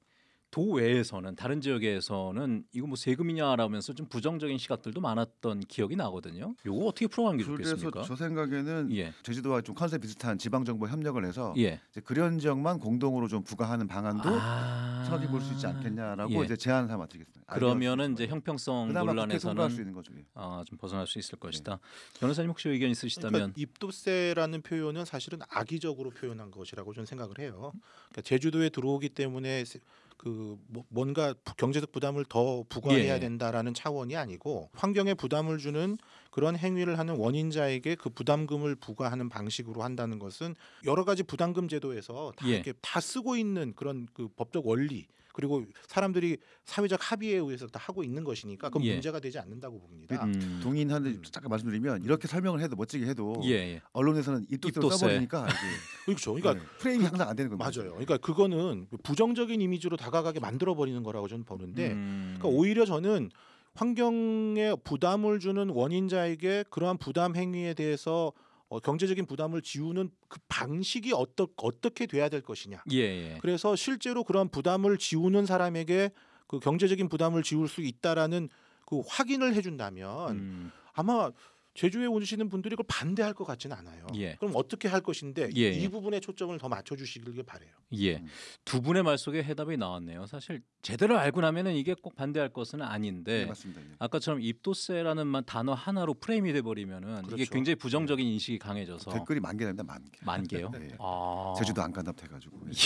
도 외에서는 다른 지역에서는 이거 뭐 세금이냐라면서 좀 부정적인 시각들도 많았던 기억이 나거든요. 요거 어떻게 풀어가는 게 그래서 좋겠습니까? 저 생각에는 예. 제주도와 좀 컨셉 비슷한 지방 정부 협력을 해서 예. 이제 그런 지역만 공동으로 좀 부과하는 방안도 아. 생각해 볼 수 있지 않겠냐라고 예. 이제 제안 삼아 드리겠습니다. 그러면은 이제 형평성 그나마 국회 논란에서는 수 있는 거죠. 예. 아, 좀 벗어날 수 있을 것이다. 변호사님 혹시 의견 있으시다면 그러니까 입도세라는 표현은 사실은 악의적으로 표현한 것이라고 저는 생각을 해요. 그러니까 제주도에 들어오기 때문에 세- 그 뭐- 뭔가 부- 경제적 부담을 더 부과해야 예. 된다라는 차원이 아니고 환경에 부담을 주는 그런 행위를 하는 원인자에게 그 부담금을 부과하는 방식으로 한다는 것은 여러 가지 부담금 제도에서 다 예. 이렇게 다 쓰고 있는 그런 그 법적 원리 그리고 사람들이 사회적 합의에 의해서 다 하고 있는 것이니까 그건 예. 문제가 되지 않는다고 봅니다. 음. 동의하는데 잠깐 말씀드리면 이렇게 설명을 해도 멋지게 해도 예, 예. 언론에서는 입도세로 입도세. 써버리니까 그렇죠. 그러니까 네, 프레임이 항상 안 되는 겁니다. 맞아요. 그러니까 그거는 부정적인 이미지로 다가가게 만들어 버리는 거라고 저는 보는데, 음. 그러니까 오히려 저는 환경에 부담을 주는 원인자에게 그러한 부담 행위에 대해서 어, 경제적인 부담을 지우는 그 방식이 어떠, 어떻게 돼야 될 것이냐. 예, 예. 그래서 실제로 그런 부담을 지우는 사람에게 그 경제적인 부담을 지울 수 있다라는 그 확인을 해준다면 음. 아마 제주에 오시는 분들이 그걸 반대할 것 같지는 않아요. 예. 그럼 어떻게 할 것인데 예, 이 예. 부분에 초점을 더 맞춰주시길 바래요. 예. 두 분의 말 속에 해답이 나왔네요. 사실 제대로 알고 나면은 이게 꼭 반대할 것은 아닌데 네, 맞습니다. 예. 아까처럼 입도세라는 만 단어 하나로 프레임이 돼 버리면은 이게 그렇죠. 굉장히 부정적인 인식이 강해져서 댓글이 만 개랍니다. 만 개. 만 개요? 네. 아. 제주도 안 간답 해가지고.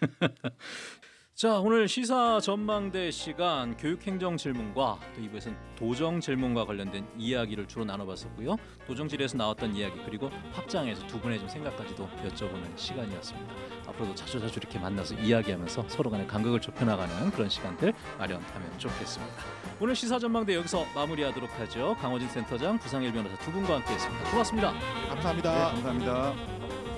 자 오늘 시사 전망대 시간 교육행정 질문과 또 2부에서는 도정 질문과 관련된 이야기를 주로 나눠봤었고요. 도정질에서 나왔던 이야기 그리고 확장해서 두 분의 좀 생각까지도 여쭤보는 시간이었습니다. 앞으로도 자주 자주 이렇게 만나서 이야기하면서 서로 간의 간극을 좁혀나가는 그런 시간들 마련하면 좋겠습니다. 오늘 시사 전망대 여기서 마무리하도록 하죠. 강호진 센터장, 부상일 변호사 두 분과 함께했습니다. 고맙습니다. 감사합니다. 네, 감사합니다.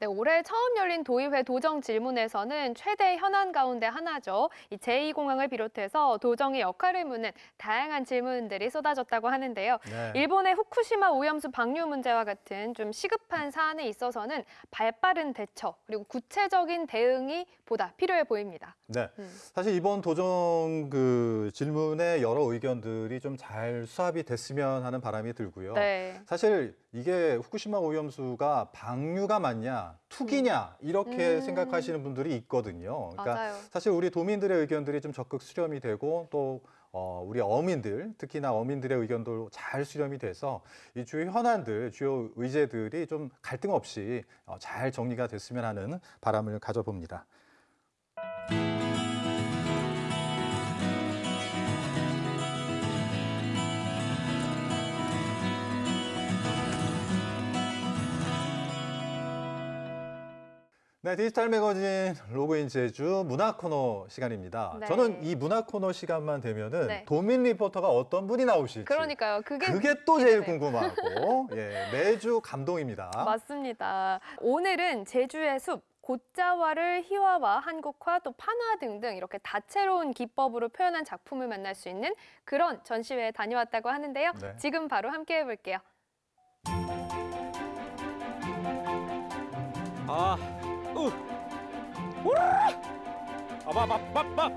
네, 올해 처음 열린 도의회 도정 질문에서는 최대 현안 가운데 하나죠. 이 제2공항을 비롯해서 도정의 역할을 묻는 다양한 질문들이 쏟아졌다고 하는데요. 네. 일본의 후쿠시마 오염수 방류 문제와 같은 좀 시급한 사안에 있어서는 발빠른 대처 그리고 구체적인 대응이 보다 필요해 보입니다. 네. 음. 사실 이번 도정 그 질문의 여러 의견들이 좀 잘 수합이 됐으면 하는 바람이 들고요. 네. 사실 이게 후쿠시마 오염수가 방류가 맞냐, 투기냐 이렇게 음. 생각하시는 분들이 있거든요. 그러니까 맞아요. 사실 우리 도민들의 의견들이 좀 적극 수렴이 되고 또 어, 우리 어민들, 특히나 어민들의 의견도 잘 수렴이 돼서 이 주요 현안들, 주요 의제들이 좀 갈등 없이 어, 잘 정리가 됐으면 하는 바람을 가져봅니다. 네, 디지털 매거진 로그인 제주 문화 코너 시간입니다. 네. 저는 이 문화 코너 시간만 되면은 네. 도민 리포터가 어떤 분이 나오실지 그러니까요. 그게 그게 또 제일 궁금하고 예, 매주 감동입니다. 맞습니다. 오늘은 제주의 숲, 곶자화를 희화화, 한국화, 또 판화 등등 이렇게 다채로운 기법으로 표현한 작품을 만날 수 있는 그런 전시회에 다녀왔다고 하는데요. 네. 지금 바로 함께 해볼게요. 아! 아바바바바.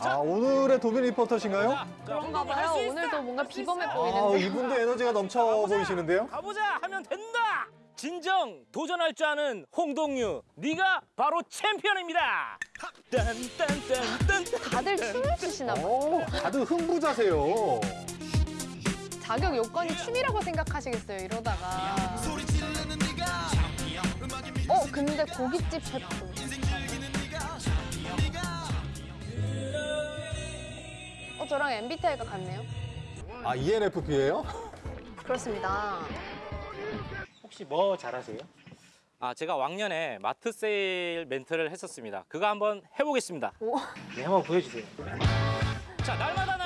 아, 오늘의 도민 리포터신가요? 그런가 봐요. 오늘도 뭔가 비범해 아, 보이는데. 이분도 에너지가 넘쳐 보이시는데요? 가보자 하면 된다. 진정 도전할 줄 아는 홍동유, 네가 바로 챔피언입니다. 딴딴딴딴. 다들 춤을 추시나 봐요. 오, 다들 흥부자세요. 자격 요건이 춤이라고 생각하시겠어요, 이러다가. 어, 근데 고깃집 셰프. 어, 저랑 MBTI가 같네요. 아, ENFP예요? 그렇습니다. 혹시 뭐 잘하세요? 아, 제가 왕년에 마트 세일 멘트를 했었습니다. 그거 한번 해보겠습니다. 네, 한번 보여주세요. 자, 날마다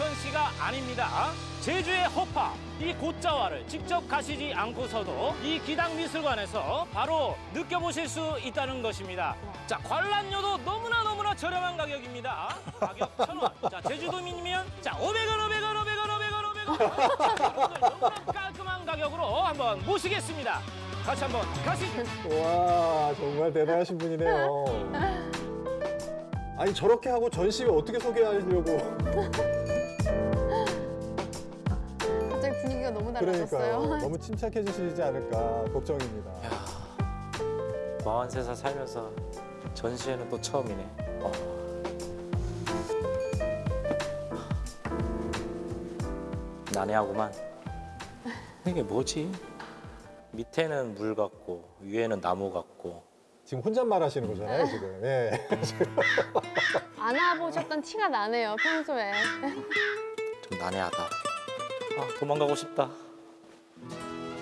전시가 아닙니다. 제주의 허파, 이 곶자화를 직접 가시지 않고서도 이 기당미술관에서 바로 느껴보실 수 있다는 것입니다. 자, 관람료도 너무나 너무나 저렴한 가격입니다. 가격 천 원. 자, 제주도민이면 자, 500원, 500원, 500원, 500원, 500원. 너무나 깔끔한 가격으로 한번 모시겠습니다. 같이 한번 가시죠. 와, 정말 대단하신 분이네요. 아니, 저렇게 하고 전시회 어떻게 소개하려고. 너무 그러니까요. 너무 침착해 지시지 않을까 걱정입니다. 43살 살면서 전시회는 또 처음이네. 어. 난해하구만. 이게 뭐지? 밑에는 물 같고 위에는 나무 같고 지금 혼잣말 하시는 거잖아요, 지금. 예. 안아보셨던 티가 나네요, 평소에. 좀 난해하다. 아 도망가고 싶다.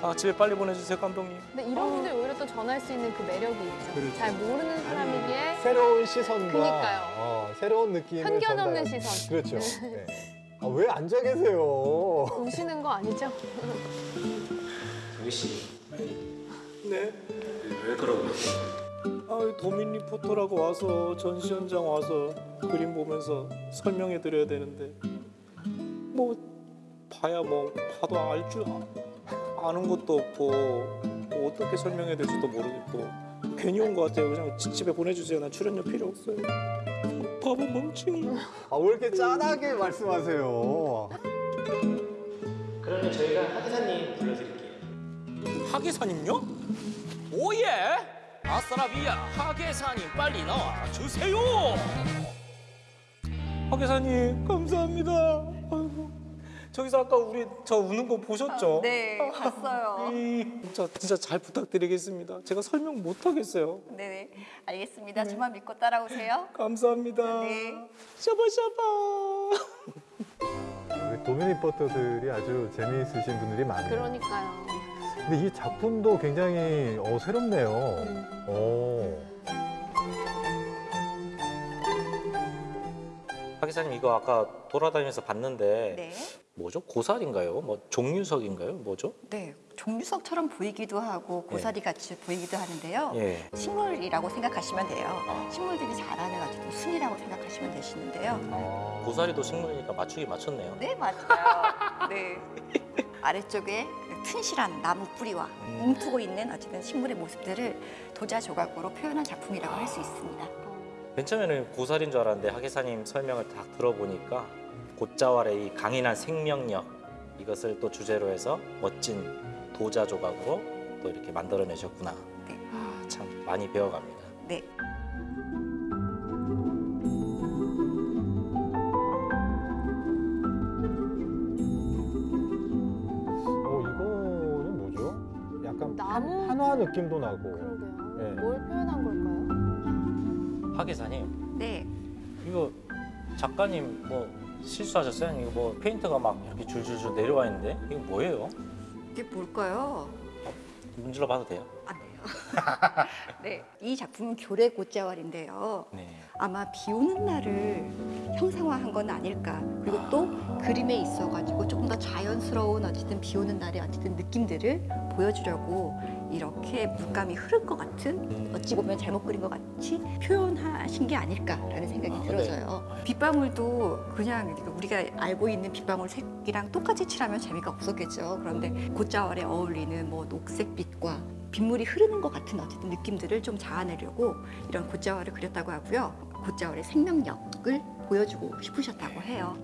아 집에 빨리 보내주세요 감독님. 근데 이런 분들이 오히려 또 전할 수 있는 그 매력이 있죠. 그렇죠. 잘 모르는 사람이기에 새로운 시선과 그니까요. 어, 새로운 느낌을 편견 없는 시선. 그렇죠. 네. 아, 왜 앉아 계세요? 우시는 거 아니죠? 정희 씨. 네. 왜 그러고? 아, 도민 리포터라고 와서 전시 현장 와서 그림 보면서 설명해 드려야 되는데 뭐 봐야 뭐 봐도 알 줄 아는 것도 없고 뭐 어떻게 설명해야 될지도 모르겠고 괜히 온 것 같아요. 그냥 지- 집에 보내주세요. 난 출연료 필요 없어요. 바보 멍청이. 아, 왜 이렇게 짠하게 말씀하세요? 그러면 저희가 하기사님 불러드릴게요. 하계사님요? 오예! 아싸라비아 하계사님 빨리 나와 주세요! 하계사님 감사합니다. 저기서 아까 우리 저 우는 거 보셨죠? 네, 봤어요. 진짜 진짜 잘 부탁드리겠습니다. 제가 설명 못 하겠어요. 네, 알겠습니다. 저만 믿고 따라오세요. 감사합니다. 네. 샤바샤바. 우리 도미니포터들이 아주 재미있으신 분들이 많네요. 그러니까요. 근데 이 작품도 굉장히 어, 새롭네요. 어. 박 기사님 이거 아까 돌아다니면서 봤는데 네. 뭐죠? 고사리인가요? 뭐 종류석인가요? 뭐죠? 네, 종류석처럼 보이기도 하고 고사리 같이 보이기도 하는데요. 예. 식물이라고 생각하시면 돼요. 식물들이 자라는 어쨌든 순이라고 생각하시면 되시는데요. 고사리도 식물이니까 맞추기 맞췄네요. 네, 맞아요. 네. 아래쪽에 튼실한 나무 뿌리와 움트고 있는 어쨌든 식물의 모습들을 도자 조각으로 표현한 작품이라고 할수 있습니다. 맨 처음에는 고사리인 줄 알았는데 하 기사님 설명을 딱 들어보니까 곶자왈의 이 강인한 생명력 이것을 또 주제로 해서 멋진 도자 조각으로 또 이렇게 만들어내셨구나. 아, 참 많이 배워갑니다. 네. 어, 이거는 뭐죠? 약간 나무? 한화 느낌도 나고. 그러게요. 예. 뭘 표현한 걸까요? 하 기사님 네. 이거 작가님 뭐 실수하셨어요? 이거 뭐 페인트가 막 이렇게 줄줄줄 내려와 있는데 이거 뭐예요? 이게 뭘까요? 문질러 봐도 돼요? 네. 이 작품은 교래 곶자왈인데요. 네. 아마 비 오는 날을 형상화한 건 아닐까. 그리고 또 그림에 있어가지고 조금 더 자연스러운 어쨌든 비 오는 날의 어쨌든 느낌들을 보여주려고 이렇게 물감이 흐른 것 같은 어찌 보면 잘못 그린 것 같이 표현하신 게 아닐까라는 생각이 들어져요. 빗방울도 그냥 우리가 알고 있는 빗방울 색이랑 똑같이 칠하면 재미가 없었겠죠. 그런데 곶자왈에 어울리는 뭐 녹색 빛과 빗물이 흐르는 것 같은 어쨌든 느낌들을 좀 자아내려고 이런 곶자왈을 그렸다고 하고요. 곶자왈의 생명력을 보여주고 싶으셨다고 해요.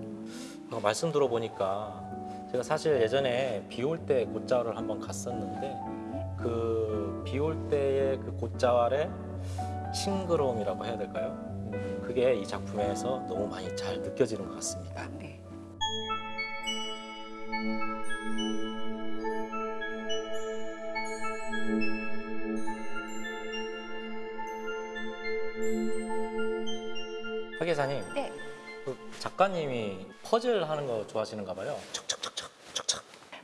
아까 말씀 들어보니까 제가 사실 예전에 비 올 때 곶자왈을 한번 갔었는데 그 비올 때의 그 곶자왈의 싱그러움이라고 해야 될까요? 그게 이 작품에서 너무 많이 잘 느껴지는 것 같습니다. 네. 하 기사님, 네. 그 작가님이 퍼즐 하는 거 좋아하시는가 봐요.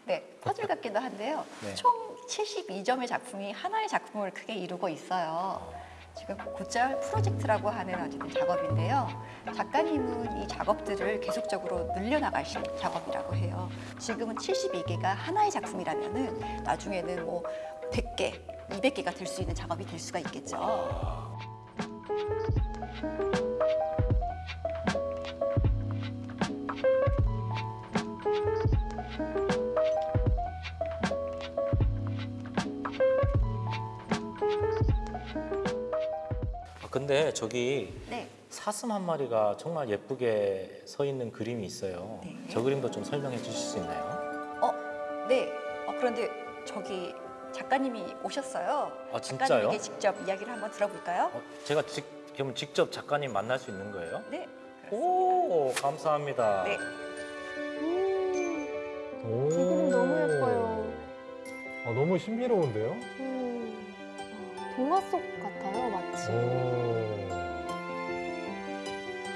네, 퍼즐 같기도 한데요. 네. 총 72점의 작품이 하나의 작품을 크게 이루고 있어요. 지금 곶자왈 프로젝트라고 하는 어쨌든 작업인데요. 작가님은 이 작업들을 계속적으로 늘려나가신 작업이라고 해요. 지금은 72개가 하나의 작품이라면 은 나중에는 뭐 100개, 200개가 될 수 있는 작업이 될 수가 있겠죠. 근데 저기 네. 사슴 한 마리가 정말 예쁘게 서 있는 그림이 있어요. 네. 저 그림도 좀 설명해 주실 수 있나요? 어, 네. 어, 그런데 저기 작가님이 오셨어요. 아, 진짜요? 작가님에게 직접 이야기를 한번 들어볼까요? 제가 직, 그럼 직접 작가님 만날 수 있는 거예요? 네. 오, 감사합니다. 네. 오. 이 그림 너무 예뻐요. 아, 너무 신비로운데요? 음, 동화 속 같아요, 마치.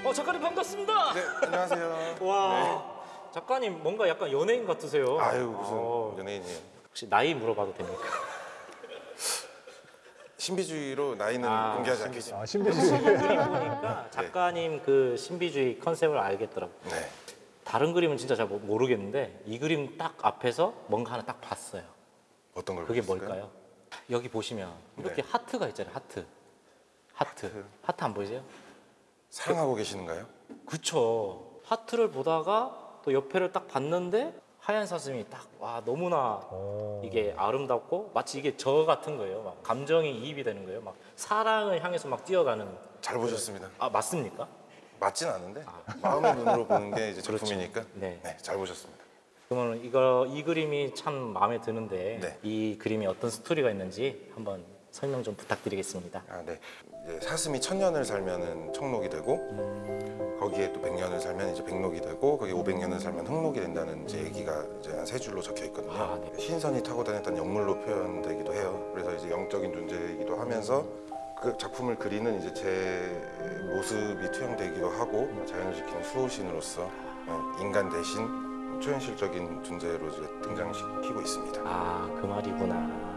어, 작가님 반갑습니다. 네, 안녕하세요. 와, 작가님 뭔가 약간 연예인 같으세요. 아유 무슨 어, 연예인이에요. 혹시 나이 물어봐도 됩니까? 신비주의로 나이는 아, 공개하지. 않겠습니다. 아, 신비주의. 그림 보니까 작가님 그 신비주의 컨셉을 알겠더라고요. 네. 다른 그림은 진짜 잘 모- 모르겠는데 이 그림 딱 앞에서 뭔가 하나 딱 봤어요. 어떤 걸 그게 보셨을까요? 뭘까요? 여기 보시면 이렇게 네. 하트가 있잖아요. 하트. 하트. 하트 안 보이세요? 사랑하고 계시는가요? 그쵸. 하트를 보다가 또 옆에를 딱 봤는데 하얀 사슴이 딱 와 너무나 이게 아름답고 마치 이게 저 같은 거예요. 막 감정이 이입이 되는 거예요. 막 사랑을 향해서 막 뛰어가는. 잘 보셨습니다. 아 맞습니까? 맞진 않은데 마음의 눈으로 보는 게 이제 그렇죠. 작품이니까 네. 네, 잘 보셨습니다. 그러면 이거 이 그림이 참 마음에 드는데 네. 이 그림이 어떤 스토리가 있는지 한번 설명 좀 부탁드리겠습니다. 아, 네. 사슴이 천 년을 살면은 청록이 되고 거기에 또 백 년을 살면 이제 백록이 되고 거기에 오백 년을 살면 흑록이 된다는 이제 얘기가 이제 한 세 줄로 적혀 있거든요. 아, 네. 신선이 타고 다녔던 영물로 표현되기도 해요. 그래서 이제 영적인 존재이기도 하면서 그 작품을 그리는 이제 제 모습이 투영되기도 하고 자연을 지키는 수호신으로서 어, 인간 대신 초현실적인 존재로 이제 등장시키고 있습니다. 아, 그 말이구나.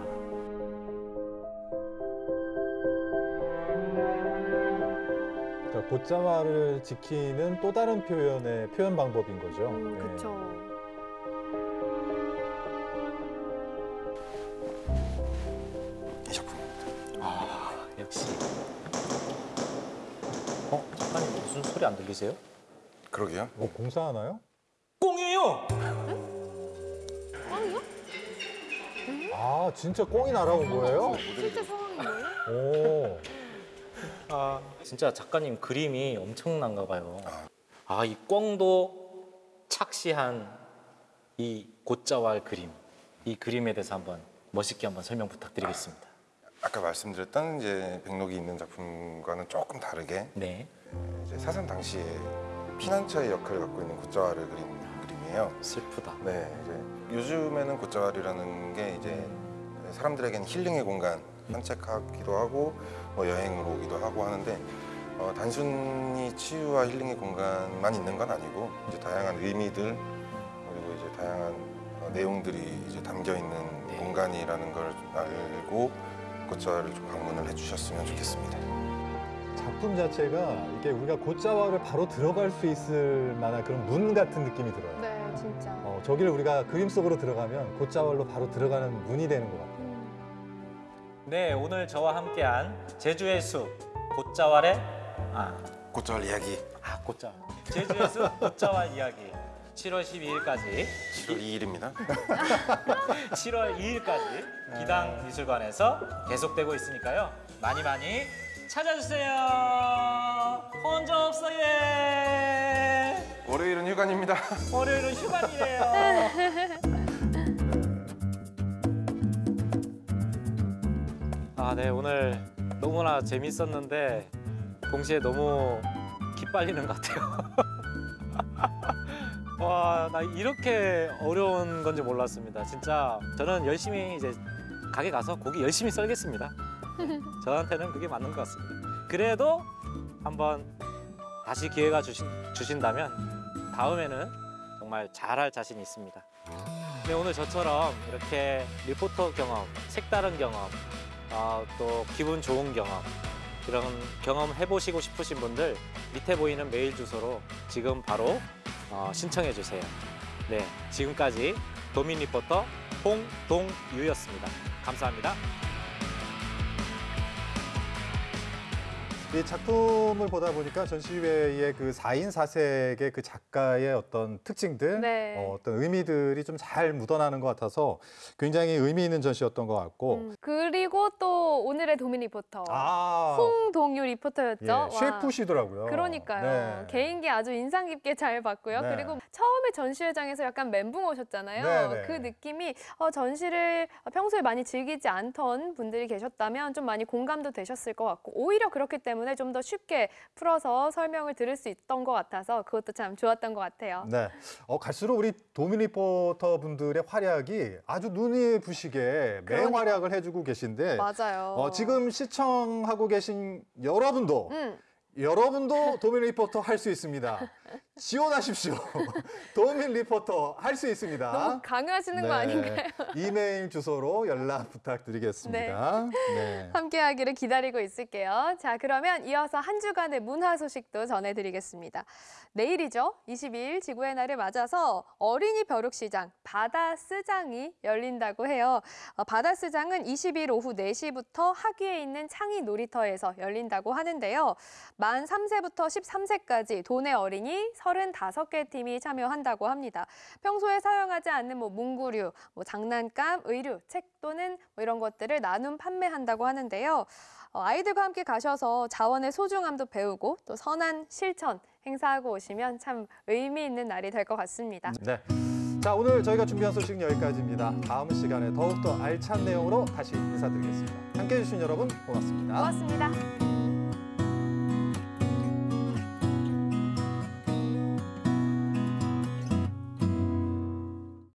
자, 곧자마를 지키는 또 다른 표현의 표현 방법인 거죠. 네. 그렇죠. 이 작품입니다. 아, 역시. 어, 작가님 무슨 소리 안 들리세요? 그러게요. 뭐 공사하나요? 꽁이에요. 꽝이요? 아, 진짜 꽁이 날아온 거예요? 실제 상황인 거예요? 오. 아, 진짜 작가님 그림이 엄청난가 봐요. 아, 이 꽝도 착시한 이 곧자왈 그림. 이 그림에 대해서 한번 멋있게 한번 설명 부탁드리겠습니다. 아까 말씀드렸던 이제 백록이 있는 작품과는 조금 다르게 네. 이제 사상 당시에 피난처의 역할을 갖고 있는 굿자와를 그린 그림이에요. 슬프다. 네, 이제 요즘에는 굿자와리라는 게 이제 사람들에게는 힐링의 공간, 산책하기도 하고 뭐 여행을 오기도 하고 하는데 어, 단순히 치유와 힐링의 공간만 있는 건 아니고 이제 다양한 의미들 그리고 이제 다양한 어, 내용들이 이제 담겨 있는 공간이라는 걸 알고 굿자와를 좀 방문을 해주셨으면 좋겠습니다. 작품 자체가 이게 우리가 곧자와를 바로 들어갈 수 있을 만한 그런 문 같은 느낌이 들어요. 네, 진짜. 어, 저기를 우리가 그림 속으로 들어가면 곧자왈로 바로 들어가는 문이 되는 것 같아요. 네, 오늘 저와 함께한 제주의 숲 곧자왈의 아 곧자왈 이야기. 아 곧자왈 제주의 숲 곧자왈 이야기 7월 12일까지 7월 2일입니다. 7월 2일까지 기당 미술관에서 계속되고 있으니까요. 많이 많이 찾아주세요. 혼자 없어 예. 월요일은 휴관입니다. 월요일은 휴관이래요. 아, 네 오늘 너무나 재밌었는데 동시에 너무 기빨리는 것 같아요. 와, 나 이렇게 어려운 건지 몰랐습니다. 진짜 저는 열심히 이제 가게 가서 고기 열심히 썰겠습니다. 저한테는 그게 맞는 것 같습니다. 그래도 한번 다시 기회가 주신, 주신다면 다음에는 정말 잘할 자신이 있습니다. 네, 오늘 저처럼 이렇게 리포터 경험, 색다른 경험, 어, 또 기분 좋은 경험 이런 경험 해보시고 싶으신 분들 밑에 보이는 메일 주소로 지금 바로 어, 신청해 주세요. 네, 지금까지 도민 리포터 홍동유였습니다. 감사합니다. 이 작품을 보다 보니까 전시회의 그 4인 4색의 그 작가의 어떤 특징들, 네. 어, 어떤 의미들이 좀 잘 묻어나는 것 같아서 굉장히 의미 있는 전시였던 것 같고 음, 그리고 또 오늘의 도민 리포터 아. 홍동유 리포터였죠. 예, 와. 셰프시더라고요. 그러니까요. 네. 개인기 아주 인상 깊게 잘 봤고요. 네. 그리고 처음에 전시회장에서 약간 멘붕 오셨잖아요. 네, 네. 그 느낌이 어, 전시를 평소에 많이 즐기지 않던 분들이 계셨다면 좀 많이 공감도 되셨을 것 같고 오히려 그렇기 때문에 좀 더 쉽게 풀어서 설명을 들을 수 있던 것 같아서 그것도 참 좋았던 것 같아요. 네. 어, 갈수록 우리 도민 리포터 분들의 활약이 아주 눈이 부시게. 맹활약을 해주고 계신데 맞아요. 어, 지금 시청하고 계신 여러분도 음. 여러분도 도민 리포터 할 수 있습니다. 지원하십시오. 도민 리포터 할 수 있습니다. 너무 강요하시는 거 네. 아닌가요? 이메일 주소로 연락 부탁드리겠습니다. 네. 함께하기를 기다리고 있을게요. 자, 그러면 이어서 한 주간의 문화 소식도 전해드리겠습니다. 내일이죠. 22일 지구의 날을 맞아서 어린이 벼룩시장 바다스장이 열린다고 해요. 어, 바다스장은 20일 오후 4시부터 하기에 있는 창의 놀이터에서 열린다고 하는데요. 만 3세부터 13세까지 도내 어린이 35개 팀이 참여한다고 합니다. 평소에 사용하지 않는 뭐 문구류, 뭐 장난감, 의류, 책 또는 뭐 이런 것들을 나눔 판매한다고 하는데요. 어, 아이들과 함께 가셔서 자원의 소중함도 배우고 또 선한 실천 행사하고 오시면 참 의미 있는 날이 될 것 같습니다. 네. 자, 자, 오늘 저희가 준비한 소식은 여기까지입니다. 다음 시간에 더욱더 알찬 내용으로 다시 인사드리겠습니다. 함께해 주신 여러분 고맙습니다. 고맙습니다.